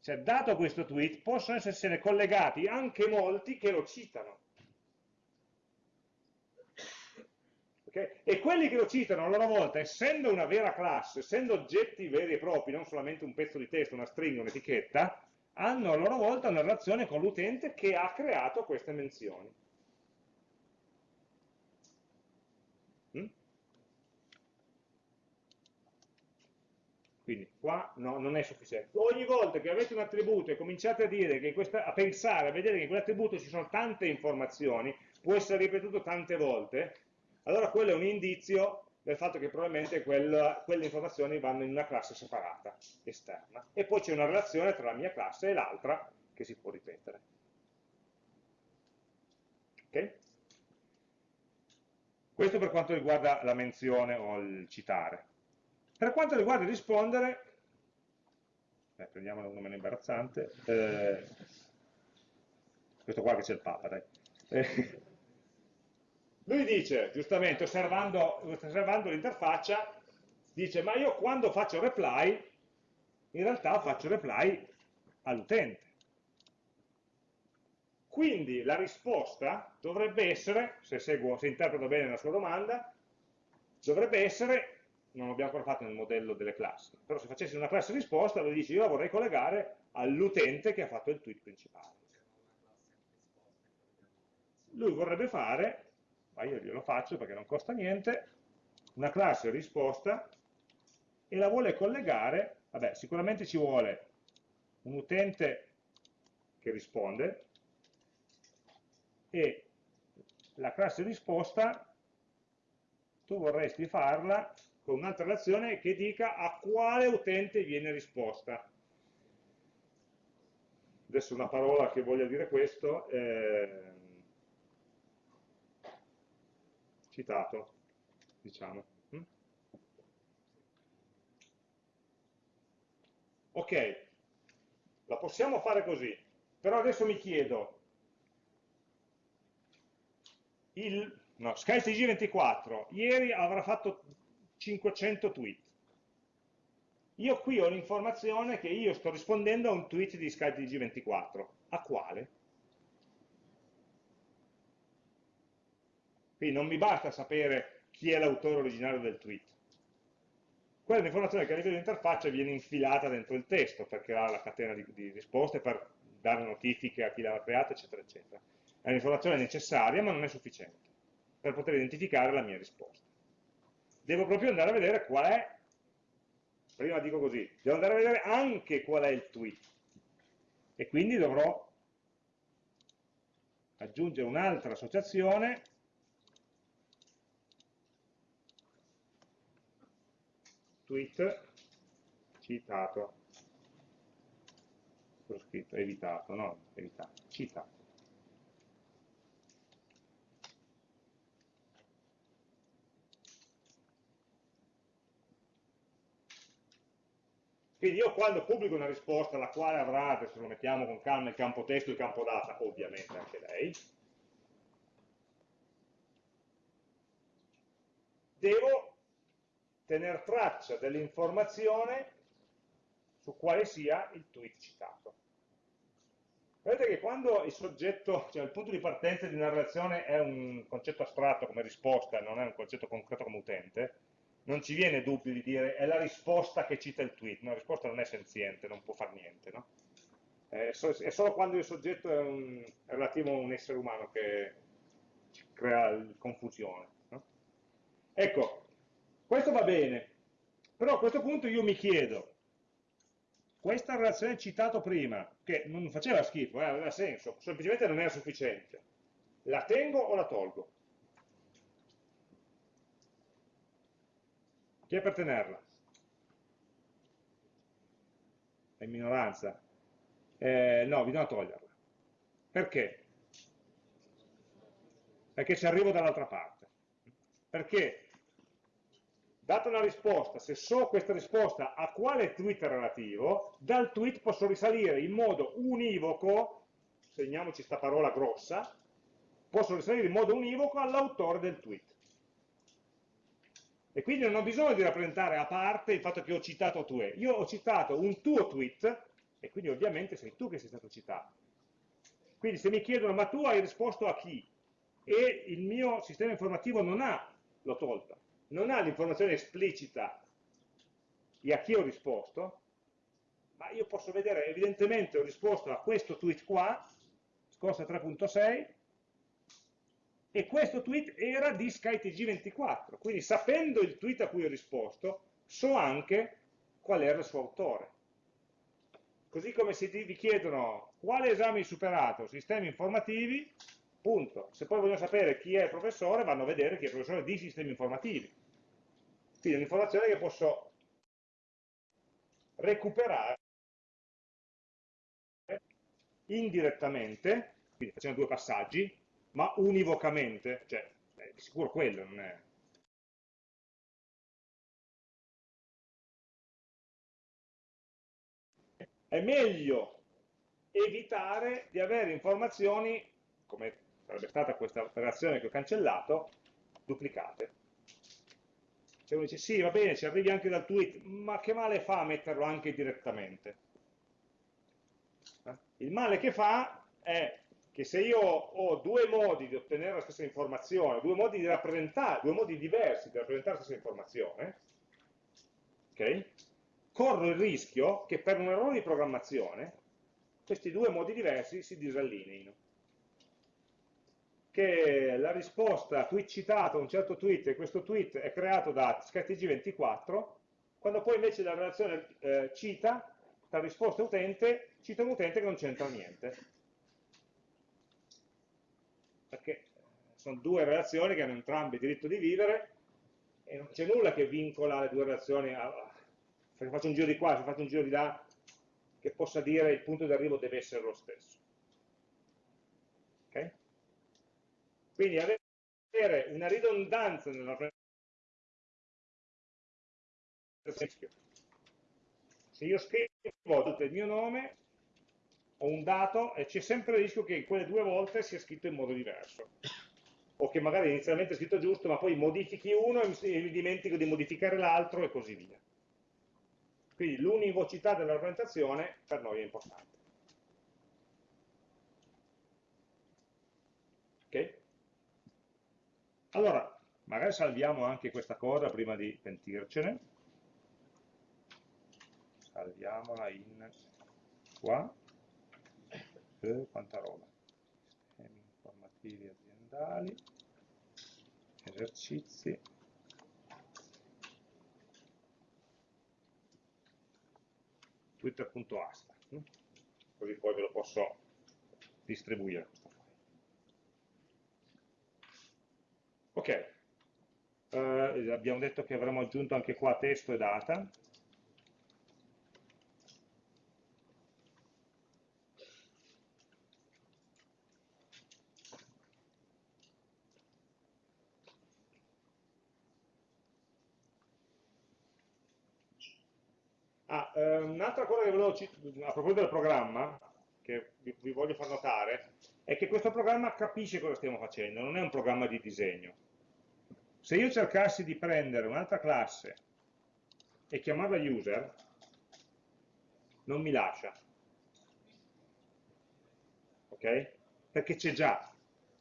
Cioè, dato questo tweet, possono essersene collegati anche molti che lo citano. Okay? E quelli che lo citano a loro volta, essendo una vera classe, essendo oggetti veri e propri, non solamente un pezzo di testo, una stringa, un'etichetta, hanno a loro volta una relazione con l'utente che ha creato queste menzioni. Mm? Quindi qua no, non è sufficiente. Ogni volta che avete un attributo e cominciate a, dire questa, a pensare, a vedere che in quell'attributo ci sono tante informazioni, può essere ripetuto tante volte, allora quello è un indizio del fatto che probabilmente quella, quelle informazioni vanno in una classe separata, esterna. E poi c'è una relazione tra la mia classe e l'altra che si può ripetere. Ok? Questo per quanto riguarda la menzione o il citare. Per quanto riguarda il rispondere, eh, prendiamolo uno meno imbarazzante, eh, questo qua che c'è il Papa, dai. Eh, lui dice, giustamente, osservando, osservando l'interfaccia, dice, ma io quando faccio reply, in realtà faccio reply all'utente. Quindi la risposta dovrebbe essere, se, seguo, se interpreto bene la sua domanda, dovrebbe essere non l'abbiamo ancora fatto nel modello delle classi, però se facessi una classe risposta lo dici io la vorrei collegare all'utente che ha fatto il tweet principale. Lui vorrebbe fare, ma io glielo faccio perché non costa niente, una classe risposta e la vuole collegare, vabbè sicuramente ci vuole un utente che risponde e la classe risposta tu vorresti farla con un'altra relazione che dica a quale utente viene risposta. Adesso una parola che voglia dire questo, eh, citato, diciamo. Mm? Ok, la possiamo fare così, però adesso mi chiedo, il no, SkyTG24 ieri avrà fatto 500 tweet. Io qui ho l'informazione che io sto rispondendo a un tweet di SkyTG24. A quale? Quindi non mi basta sapere chi è l'autore originario del tweet. Quella è un'informazione che a livello di interfaccia viene infilata dentro il testo per creare la catena di, di risposte, per dare notifiche a chi l'ha creata, eccetera, eccetera. È un'informazione necessaria, ma non è sufficiente per poter identificare la mia risposta devo proprio andare a vedere qual è, prima dico così, devo andare a vedere anche qual è il tweet. E quindi dovrò aggiungere un'altra associazione tweet citato. Scritto evitato, no, evitato, citato. Quindi io quando pubblico una risposta la quale avrà, adesso lo mettiamo con calma, il campo testo e il campo data, ovviamente anche lei, devo tenere traccia dell'informazione su quale sia il tweet citato. Vedete che quando il soggetto, cioè il punto di partenza di una relazione è un concetto astratto come risposta, non è un concetto concreto come utente, non ci viene dubbio di dire è la risposta che cita il tweet, la risposta non è senziente, non può fare niente, no? è, solo quando il soggetto è, un, è, relativo a un essere umano che crea confusione. No? Ecco, questo va bene, però a questo punto io mi chiedo, questa relazione citata prima, che non faceva schifo, eh, aveva senso, semplicemente non era sufficiente, la tengo o la tolgo? Chi è per tenerla? È in minoranza. Eh, no, bisogna toglierla. Perché? Perché ci arrivo dall'altra parte. Perché, data una risposta, se so questa risposta a quale tweet è relativo, dal tweet posso risalire in modo univoco, segniamoci questa parola grossa, posso risalire in modo univoco all'autore del tweet. E quindi non ho bisogno di rappresentare a parte il fatto che ho citato tu. Io ho citato un tuo tweet, e quindi ovviamente sei tu che sei stato citato. Quindi se mi chiedono, ma tu hai risposto a chi? E il mio sistema informativo non ha, l'ho tolta, non ha l'informazione esplicita di a chi ho risposto, ma io posso vedere, evidentemente ho risposto a questo tweet qua, scorsa 3.6, e questo tweet era di SkyTG24, quindi sapendo il tweet a cui ho risposto, so anche qual era il suo autore. Così come se vi chiedono quale esame hai superato, sistemi informativi, punto. Se poi vogliono sapere chi è il professore, vanno a vedere chi è il professore di sistemi informativi. Quindi un'informazione che posso recuperare indirettamente, quindi facendo due passaggi, ma univocamente, cioè, è di sicuro quello, non è... È meglio evitare di avere informazioni, come sarebbe stata questa operazione che ho cancellato, duplicate. Se uno dice sì, va bene, ci arrivi anche dal tweet, ma che male fa a metterlo anche direttamente? Eh? Il male che fa è che se io ho due modi di ottenere la stessa informazione, due modi di rappresentare, due modi diversi di rappresentare la stessa informazione, okay, corro il rischio che per un errore di programmazione questi due modi diversi si disallineino. Che la risposta tweet a un certo tweet e questo tweet è creato da SkyTG24, quando poi invece la relazione eh, cita, la risposta utente, cita un utente che non c'entra niente. Perché sono due relazioni che hanno entrambi diritto di vivere e non c'è nulla che vincola le due relazioni a, se faccio un giro di qua, se faccio un giro di là che possa dire il punto di arrivo deve essere lo stesso ok? Quindi avere una ridondanza nella se io scrivo tutto il mio nome ho un dato e c'è sempre il rischio che quelle due volte sia scritto in modo diverso. O che magari inizialmente è scritto giusto, ma poi modifichi uno e mi dimentico di modificare l'altro e così via. Quindi l'univocità della rappresentazione per noi è importante. Ok? Allora, magari salviamo anche questa cosa prima di pentircene. Salviamola in qua eh, quanta roba sistemi informativi aziendali esercizi. Twitter.asta così poi ve lo posso distribuire ok. Eh, abbiamo detto che avremmo aggiunto anche qua testo e data. Ah, eh, un'altra cosa che volevo, a proposito del programma, che vi, vi voglio far notare, è che questo programma capisce cosa stiamo facendo, non è un programma di disegno. Se io cercassi di prendere un'altra classe e chiamarla user, non mi lascia. Ok? Perché c'è già.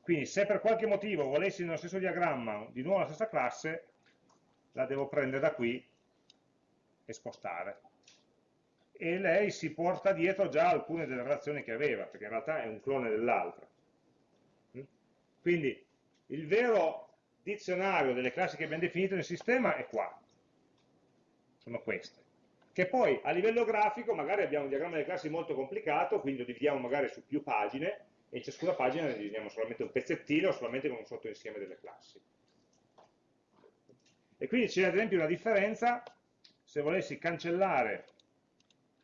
Quindi se per qualche motivo volessi nello stesso diagramma di nuovo la stessa classe, la devo prendere da qui e spostare. E lei si porta dietro già alcune delle relazioni che aveva, perché in realtà è un clone dell'altra. Mm? Quindi il vero dizionario delle classi che abbiamo definito nel sistema è qua, sono queste. Che poi a livello grafico magari abbiamo un diagramma delle classi molto complicato, quindi lo dividiamo magari su più pagine, e in ciascuna pagina ne disegniamo solamente un pezzettino o solamente con un sottoinsieme delle classi. E quindi c'è ad esempio una differenza se volessi cancellare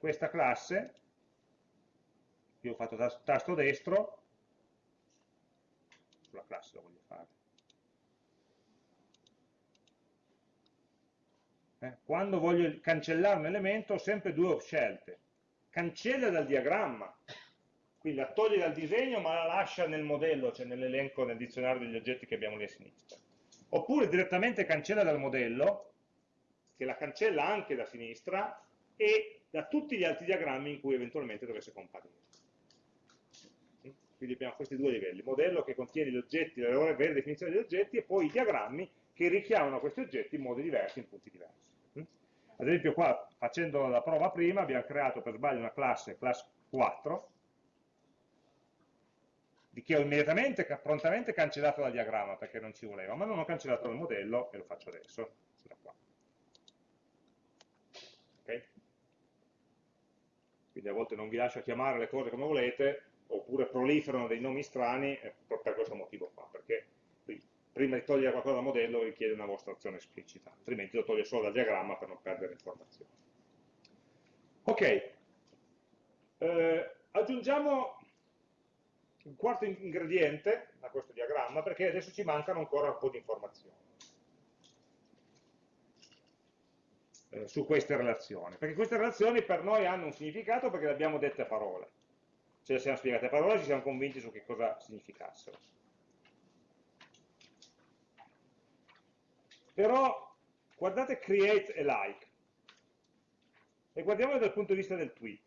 questa classe, io ho fatto tasto destro, sulla classe lo voglio fare, eh, quando voglio cancellare un elemento ho sempre due scelte, cancella dal diagramma, quindi la toglie dal disegno ma la lascia nel modello, cioè nell'elenco, nel dizionario degli oggetti che abbiamo lì a sinistra. Oppure direttamente cancella dal modello, che la cancella anche da sinistra, e da tutti gli altri diagrammi in cui eventualmente dovesse comparire. Quindi abbiamo questi due livelli, il modello che contiene gli oggetti, la loro vera definizione degli oggetti, e poi i diagrammi che richiamano questi oggetti in modi diversi, in punti diversi. Ad esempio qua, facendo la prova prima, abbiamo creato per sbaglio una classe, class 4, di che ho immediatamente, prontamente cancellato dal diagramma perché non ci voleva, ma non ho cancellato dal modello e lo faccio adesso, da qua. Okay? Quindi a volte non vi lascio chiamare le cose come volete, oppure proliferano dei nomi strani per questo motivo qua, perché prima di togliere qualcosa dal modello richiede una vostra azione esplicita, altrimenti lo toglie solo dal diagramma per non perdere informazioni. Ok, eh, aggiungiamo un quarto ingrediente a questo diagramma perché adesso ci mancano ancora un po' di informazioni eh, su queste relazioni, perché queste relazioni per noi hanno un significato perché le abbiamo dette a parole, ce le siamo spiegate a parole e ci siamo convinti su che cosa significassero. Però guardate create e like e guardiamolo dal punto di vista del tweet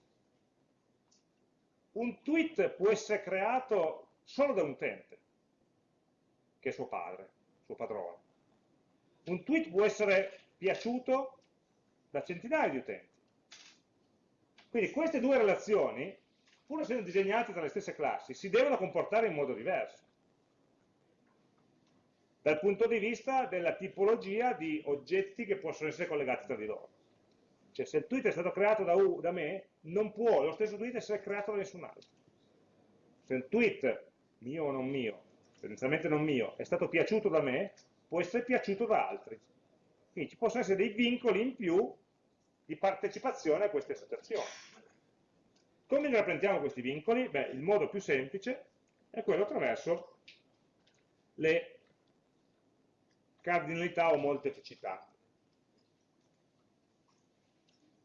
un tweet può essere creato solo da un utente, che è suo padre, suo padrone. Un tweet può essere piaciuto da centinaia di utenti. Quindi queste due relazioni, pur essendo disegnate tra le stesse classi, si devono comportare in modo diverso. Dal punto di vista della tipologia di oggetti che possono essere collegati tra di loro. Cioè se il tweet è stato creato da, U, da me, non può lo stesso tweet essere creato da nessun altro. Se un tweet, mio o non mio, tendenzialmente non mio, è stato piaciuto da me, può essere piaciuto da altri. Quindi ci possono essere dei vincoli in più di partecipazione a queste associazioni. Come ne rappresentiamo questi vincoli? Beh, il modo più semplice è quello attraverso le cardinalità o molteplicità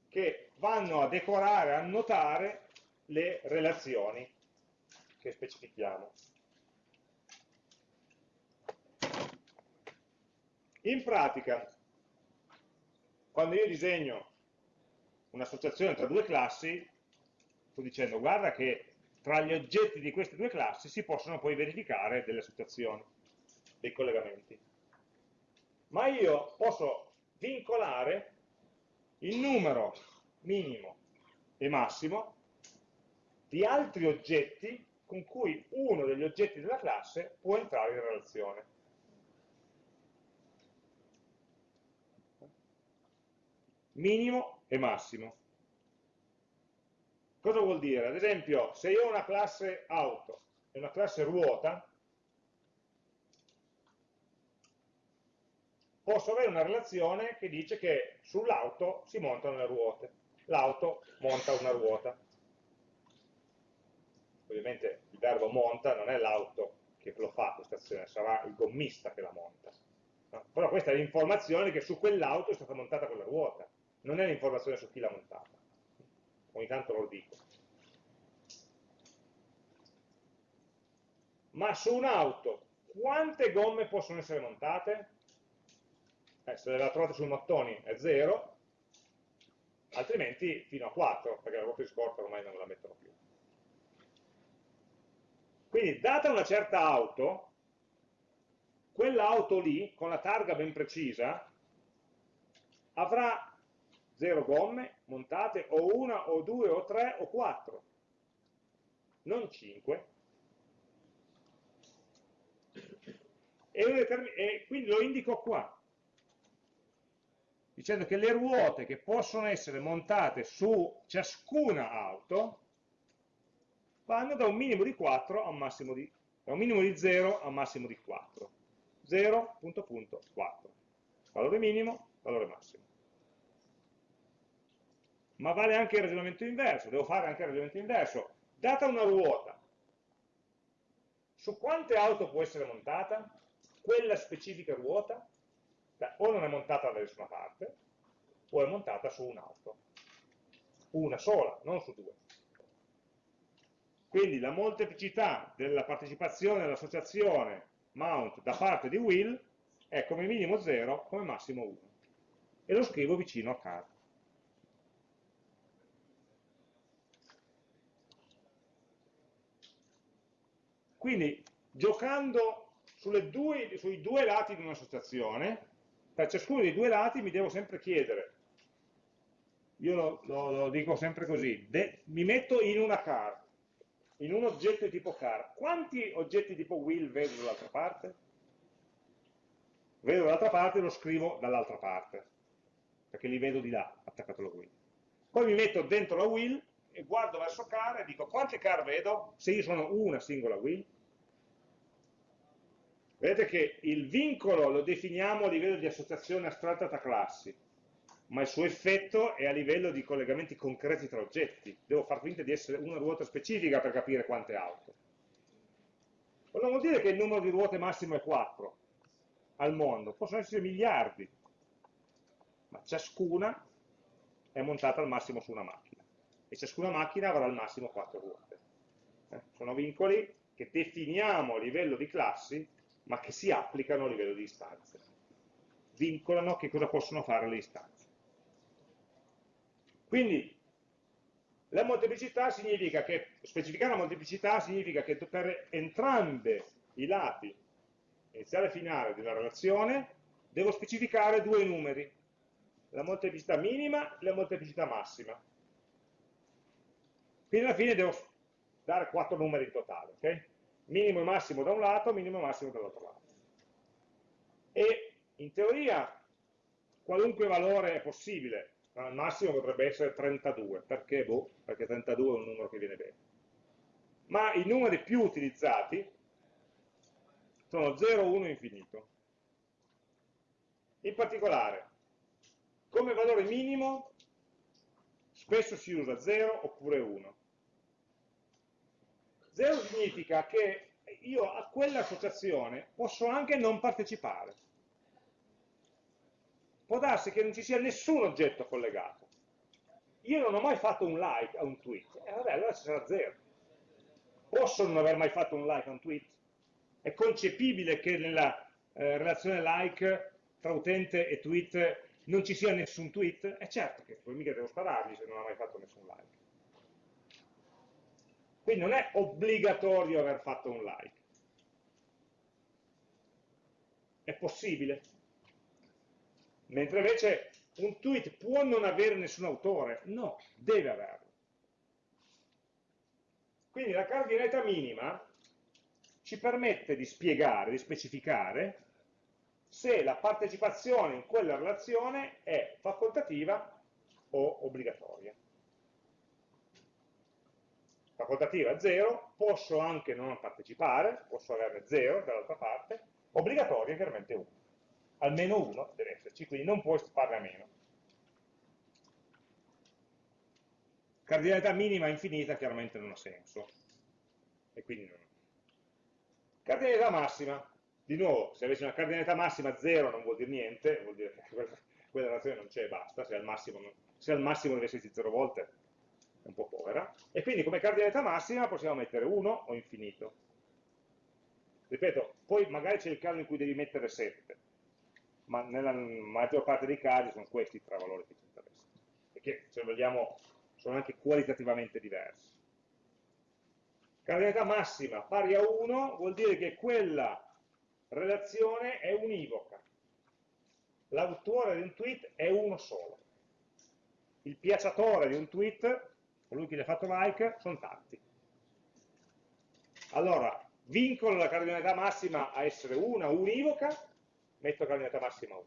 che vanno a decorare, a annotare le relazioni che specifichiamo. In pratica, quando io disegno un'associazione tra due classi, sto dicendo guarda che tra gli oggetti di queste due classi si possono poi verificare delle associazioni, dei collegamenti. Ma io posso vincolare il numero minimo e massimo di altri oggetti con cui uno degli oggetti della classe può entrare in relazione. Minimo e massimo. Cosa vuol dire? Ad esempio, se io ho una classe auto e una classe ruota, posso avere una relazione che dice che sull'auto si montano le ruote. L'auto monta una ruota. Ovviamente il verbo monta non è l'auto che lo fa questa azione, sarà il gommista che la monta. No? Però questa è l'informazione che su quell'auto è stata montata quella ruota, non è l'informazione su chi l'ha montata. Ogni tanto lo dico. Ma su un'auto quante gomme possono essere montate? eh, se la trovate sul mattoni è 0, altrimenti fino a 4, perché la ruota di scorta ormai non la mettono più. Quindi, data una certa auto, quell'auto lì, con la targa ben precisa, avrà 0 gomme montate, o una, o due, o tre, o quattro, non 5. E, e quindi lo indico qua, dicendo che le ruote che possono essere montate su ciascuna auto vanno da un minimo di 4 a un massimo di, da un minimo di 0 a un massimo di 4. 0, punto, punto, 4. Valore minimo, valore massimo. Ma vale anche il ragionamento inverso, devo fare anche il ragionamento inverso. Data una ruota, su quante auto può essere montata quella specifica ruota? Beh, o non è montata da nessuna parte, o è montata su un'auto. Una sola, non su due. Quindi la molteplicità della partecipazione all'associazione mount da parte di will è come minimo 0, come massimo 1. E lo scrivo vicino a car. Quindi, giocando due, sui due lati di un'associazione, per ciascuno dei due lati mi devo sempre chiedere, io lo, lo, lo dico sempre così, de, mi metto in una car, in un oggetto di tipo car, quanti oggetti tipo will vedo dall'altra parte? Vedo dall'altra parte e lo scrivo dall'altra parte, perché li vedo di là, attaccato alla wheel. Poi mi metto dentro la wheel e guardo verso car e dico quante car vedo se io sono una singola wheel? Vedete che il vincolo lo definiamo a livello di associazione astratta tra classi, ma il suo effetto è a livello di collegamenti concreti tra oggetti. Devo far finta di essere una ruota specifica per capire quante auto. Ma non vuol dire che il numero di ruote massimo è 4 al mondo, possono essere miliardi, ma ciascuna è montata al massimo su una macchina e ciascuna macchina avrà al massimo 4 ruote. Eh? Sono vincoli che definiamo a livello di classi ma che si applicano a livello di istanze. Vincolano che cosa possono fare le istanze. Quindi la molteplicità significa che, specificare la molteplicità significa che per entrambi i lati iniziale e finale della relazione devo specificare due numeri, la molteplicità minima e la molteplicità massima. Quindi alla fine devo dare quattro numeri in totale, ok? Minimo e massimo da un lato, minimo e massimo dall'altro lato. E in teoria qualunque valore è possibile, al massimo potrebbe essere 32, perché? Boh, perché 32 è un numero che viene bene. Ma i numeri più utilizzati sono 0, 1 e infinito. In particolare, come valore minimo spesso si usa 0 oppure 1. 0 significa che io a quell'associazione posso anche non partecipare. Può darsi che non ci sia nessun oggetto collegato. Io non ho mai fatto un like a un tweet, e eh, vabbè, allora ci sarà 0. Posso non aver mai fatto un like a un tweet? È concepibile che nella eh, relazione like tra utente e tweet non ci sia nessun tweet? È certo che poi mica devo sparargli se non ha mai fatto nessun like. Quindi non è obbligatorio aver fatto un like. È possibile. Mentre invece un tweet può non avere nessun autore. No, deve averlo. Quindi la cardinalità minima ci permette di spiegare, di specificare se la partecipazione in quella relazione è facoltativa o obbligatoria facoltativa 0, posso anche non partecipare, posso averne 0 dall'altra parte, obbligatoria chiaramente 1. Almeno 1 deve esserci, quindi non puoi farne a meno. Cardinalità minima infinita chiaramente non ha senso. E quindi non. Cardinalità massima. Di nuovo, se avessi una cardinalità massima 0 non vuol dire niente, vuol dire che quella, relazione non c'è e basta, se al massimo, se al massimo deve esserci 0 volte è un po' povera, e quindi come cardinalità massima possiamo mettere 1 o infinito. Ripeto, poi magari c'è il caso in cui devi mettere 7, ma nella maggior parte dei casi sono questi i tre valori che ci interessano, perché se vogliamo sono anche qualitativamente diversi. Cardinalità massima pari a 1 vuol dire che quella relazione è univoca. l'autore di un tweet è uno solo. Il piacciatore di un tweet, colui che gli ha fatto like, sono tanti. Allora, vincolo la cardinalità massima a essere una, univoca, metto cardinalità massima 1.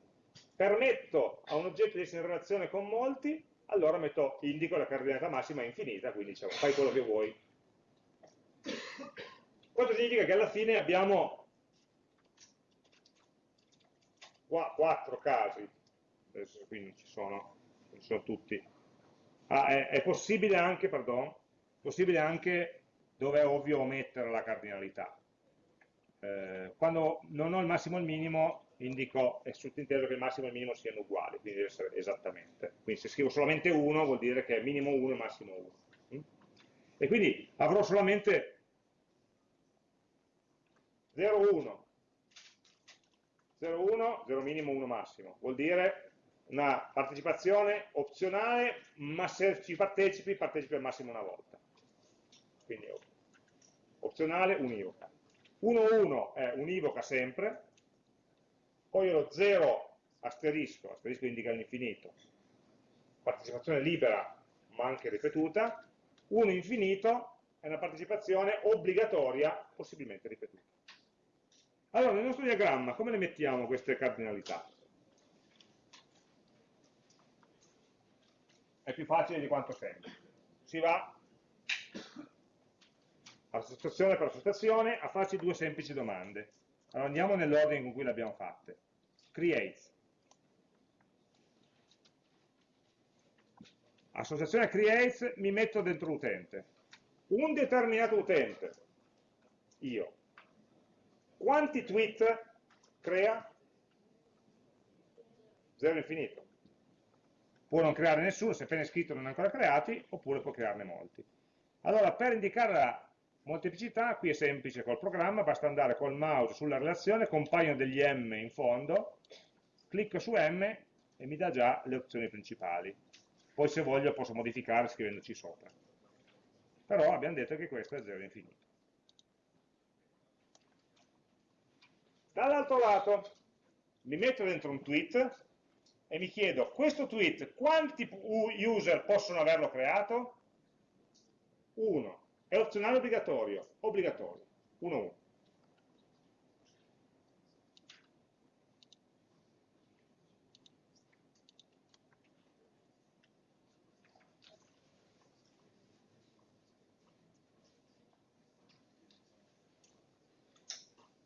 Permetto a un oggetto di essere in relazione con molti, allora metto, indico la cardinalità massima infinita, quindi diciamo, fai quello che vuoi. Questo significa che alla fine abbiamo qua quattro casi, adesso qui non ci sono, non sono tutti. Ah, è, è, possibile anche, pardon, possibile anche dove è ovvio omettere la cardinalità. Eh, quando non ho il massimo e il minimo, indico, è sottinteso che il massimo e il minimo siano uguali, quindi deve essere esattamente. Quindi se scrivo solamente 1 vuol dire che è minimo 1 e massimo 1. Mm? E quindi avrò solamente 0, 1, 0, 1, 0 minimo, 1 massimo. Vuol dire una partecipazione opzionale, ma se ci partecipi, partecipi al massimo una volta. Quindi opzionale, univoca. 1, 1 è univoca sempre, poi lo 0 asterisco, asterisco indica l'infinito, partecipazione libera ma anche ripetuta, 1 infinito è una partecipazione obbligatoria, possibilmente ripetuta. Allora, nel nostro diagramma, come le mettiamo queste cardinalità? È più facile di quanto sembra. Si va associazione per associazione a farci due semplici domande. Allora andiamo nell'ordine con cui le abbiamo fatte. Creates. Associazione creates mi metto dentro l'utente. Un determinato utente, io, quanti tweet crea? Zero infinito. Può non creare nessuno, se appena scritto non è ancora creati, oppure può crearne molti. Allora, per indicare la molteplicità, qui è semplice col programma, basta andare col mouse sulla relazione, compaiono degli M in fondo, clicco su M e mi dà già le opzioni principali. Poi se voglio posso modificare scrivendoci sopra. Però abbiamo detto che questo è 0 infinito. Dall'altro lato mi metto dentro un tweet e mi chiedo, questo tweet quanti user possono averlo creato? Uno. È opzionale obbligatorio? Obbligatorio. 1, 1.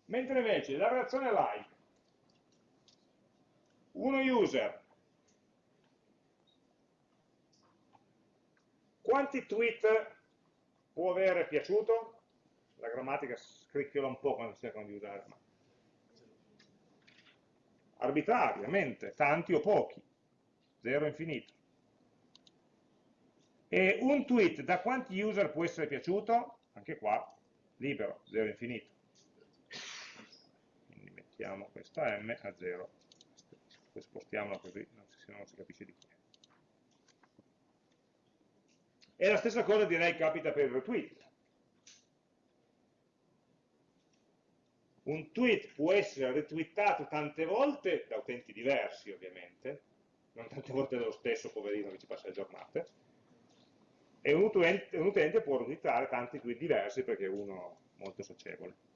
Mentre invece la relazione like, uno user, quanti tweet può avere piaciuto? La grammatica scricchiola un po' quando cercano di usare. Ma... Arbitrariamente, tanti o pochi, zero infinito. E un tweet da quanti user può essere piaciuto? Anche qua, libero, zero infinito spostiamo questa m a 0 poi spostiamola così se no non si capisce di chi è. E la stessa cosa direi capita per il retweet un tweet può essere retweetato tante volte da utenti diversi ovviamente. Non tante volte dallo stesso poverino che ci passa le giornate. E un utente, un utente può retweetare tanti tweet diversi perché è uno molto socievole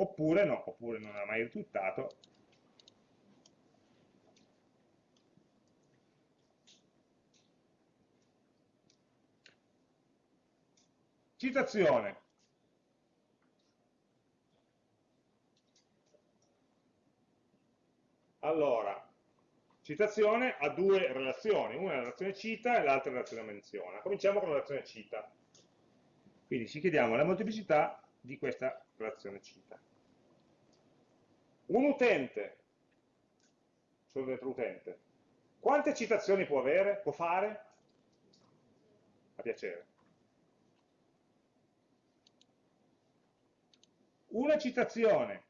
oppure no, oppure non ha mai ritwittato. Citazione. Allora, citazione ha due relazioni, una è la relazione cita e l'altra è la relazione menziona. Cominciamo con la relazione cita. Quindi ci chiediamo la molteplicità di questa relazione cita. Un utente, sono dentro utente, quante citazioni può avere, può fare? A piacere. Una citazione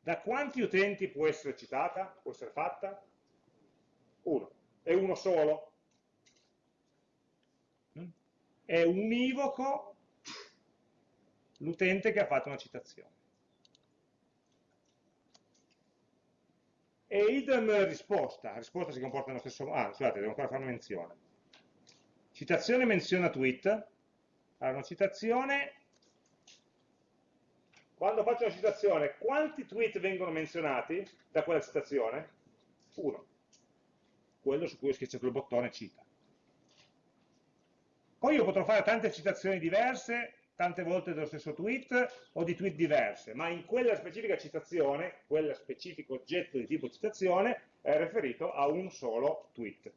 da quanti utenti può essere citata, può essere fatta? Uno. È uno solo? È univoco l'utente che ha fatto una citazione. E idem risposta, risposta si comporta nello stesso modo, ah scusate, devo ancora fare una menzione. Citazione menziona tweet, allora una citazione, quando faccio una citazione, quanti tweet vengono menzionati da quella citazione? Uno, quello su cui ho schiacciato il bottone cita. Poi io potrò fare tante citazioni diverse, tante volte dello stesso tweet o di tweet diverse, ma in quella specifica citazione, quel specifico oggetto di tipo citazione è riferito a un solo tweet.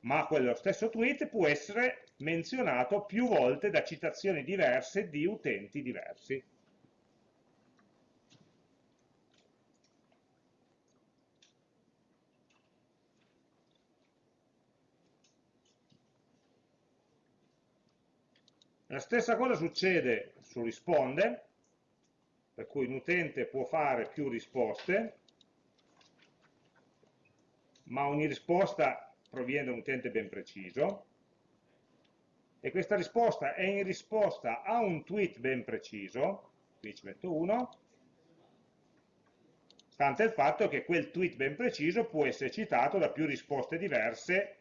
Ma quello stesso tweet può essere menzionato più volte da citazioni diverse di utenti diversi. La stessa cosa succede su risponde, per cui un utente può fare più risposte, ma ogni risposta proviene da un utente ben preciso, e questa risposta è in risposta a un tweet ben preciso, qui ci metto uno, stante il fatto che quel tweet ben preciso può essere citato da più risposte diverse,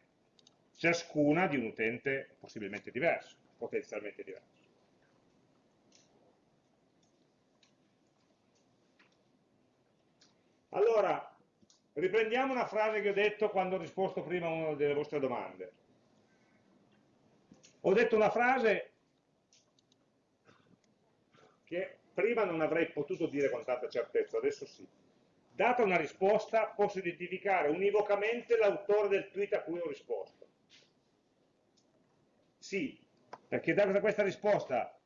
ciascuna di un utente possibilmente diverso potenzialmente diverso. Allora, riprendiamo una frase che ho detto quando ho risposto prima a una delle vostre domande. Ho detto una frase che prima non avrei potuto dire con tanta certezza, adesso sì. Data una risposta, posso identificare univocamente l'autore del tweet a cui ho risposto. Sì, perché da questa risposta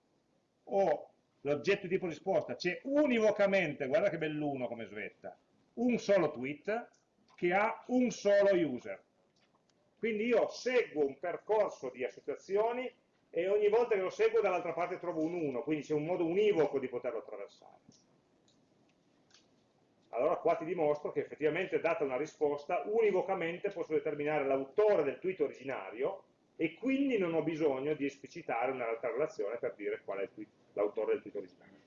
o l'oggetto tipo risposta c'è univocamente, guarda che belluno come svetta, un solo tweet che ha un solo user. Quindi io seguo un percorso di associazioni e ogni volta che lo seguo dall'altra parte trovo un 1, quindi c'è un modo univoco di poterlo attraversare. Allora qua ti dimostro che effettivamente data una risposta, univocamente posso determinare l'autore del tweet originario e quindi non ho bisogno di esplicitare un'altra relazione per dire qual è l'autore del tweet originale.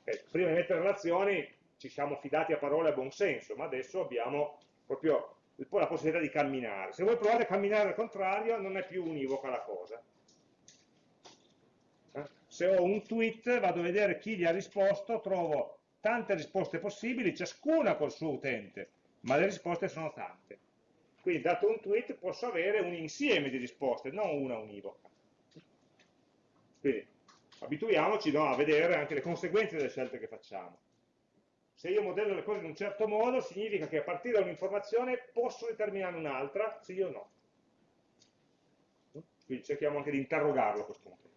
Okay. Prima di mettere relazioni ci siamo fidati a parole a buon senso, ma adesso abbiamo proprio la possibilità di camminare. Se vuoi provare a camminare al contrario, non è più univoca la cosa. Eh? Se ho un tweet, vado a vedere chi gli ha risposto, trovo tante risposte possibili, ciascuna col suo utente, ma le risposte sono tante. Quindi dato un tweet posso avere un insieme di risposte, non una univoca. Quindi abituiamoci no, a vedere anche le conseguenze delle scelte che facciamo. Se io modello le cose in un certo modo, significa che a partire da un'informazione posso determinare un'altra, sì o no. Quindi cerchiamo anche di interrogarlo questo punto.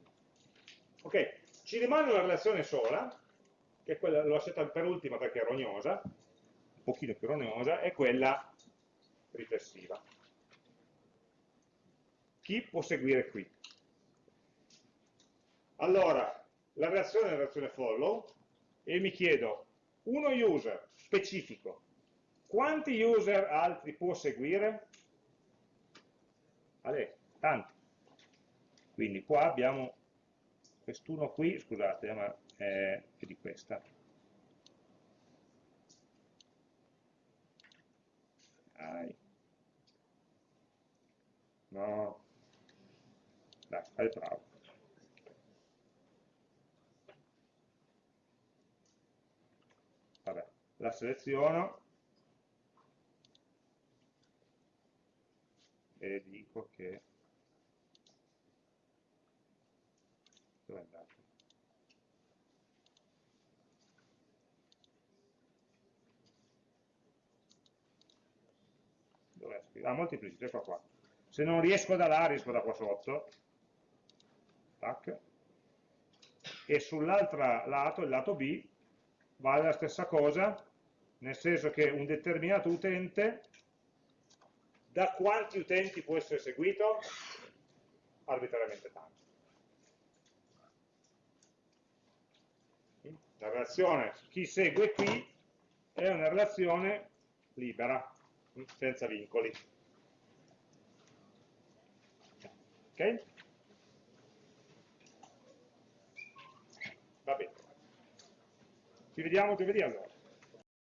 Ok, ci rimane una relazione sola, che è quella, l'ho scelta per ultima perché è rognosa, un pochino più rognosa, è quella riflessiva. Chi può seguire qui? Allora, la reazione è la reazione follow e mi chiedo, uno user specifico, quanti user altri può seguire? Ale, tanti. Quindi qua abbiamo quest'uno qui, scusate, ma è, di questa. Dai. No. Dai, fai bravo. Vabbè, la seleziono e dico che dove è andato? Dov'è scritto? Ah, moltiplicity, ecco qua. Se non riesco da là, riesco da qua sotto. Tac. E sull'altro lato, il lato B, vale la stessa cosa, nel senso che un determinato utente, da quanti utenti può essere seguito? Arbitrariamente tanto. La relazione chi segue qui è una relazione libera, senza vincoli. Ok? Va bene. Ci vediamo giovedì allora.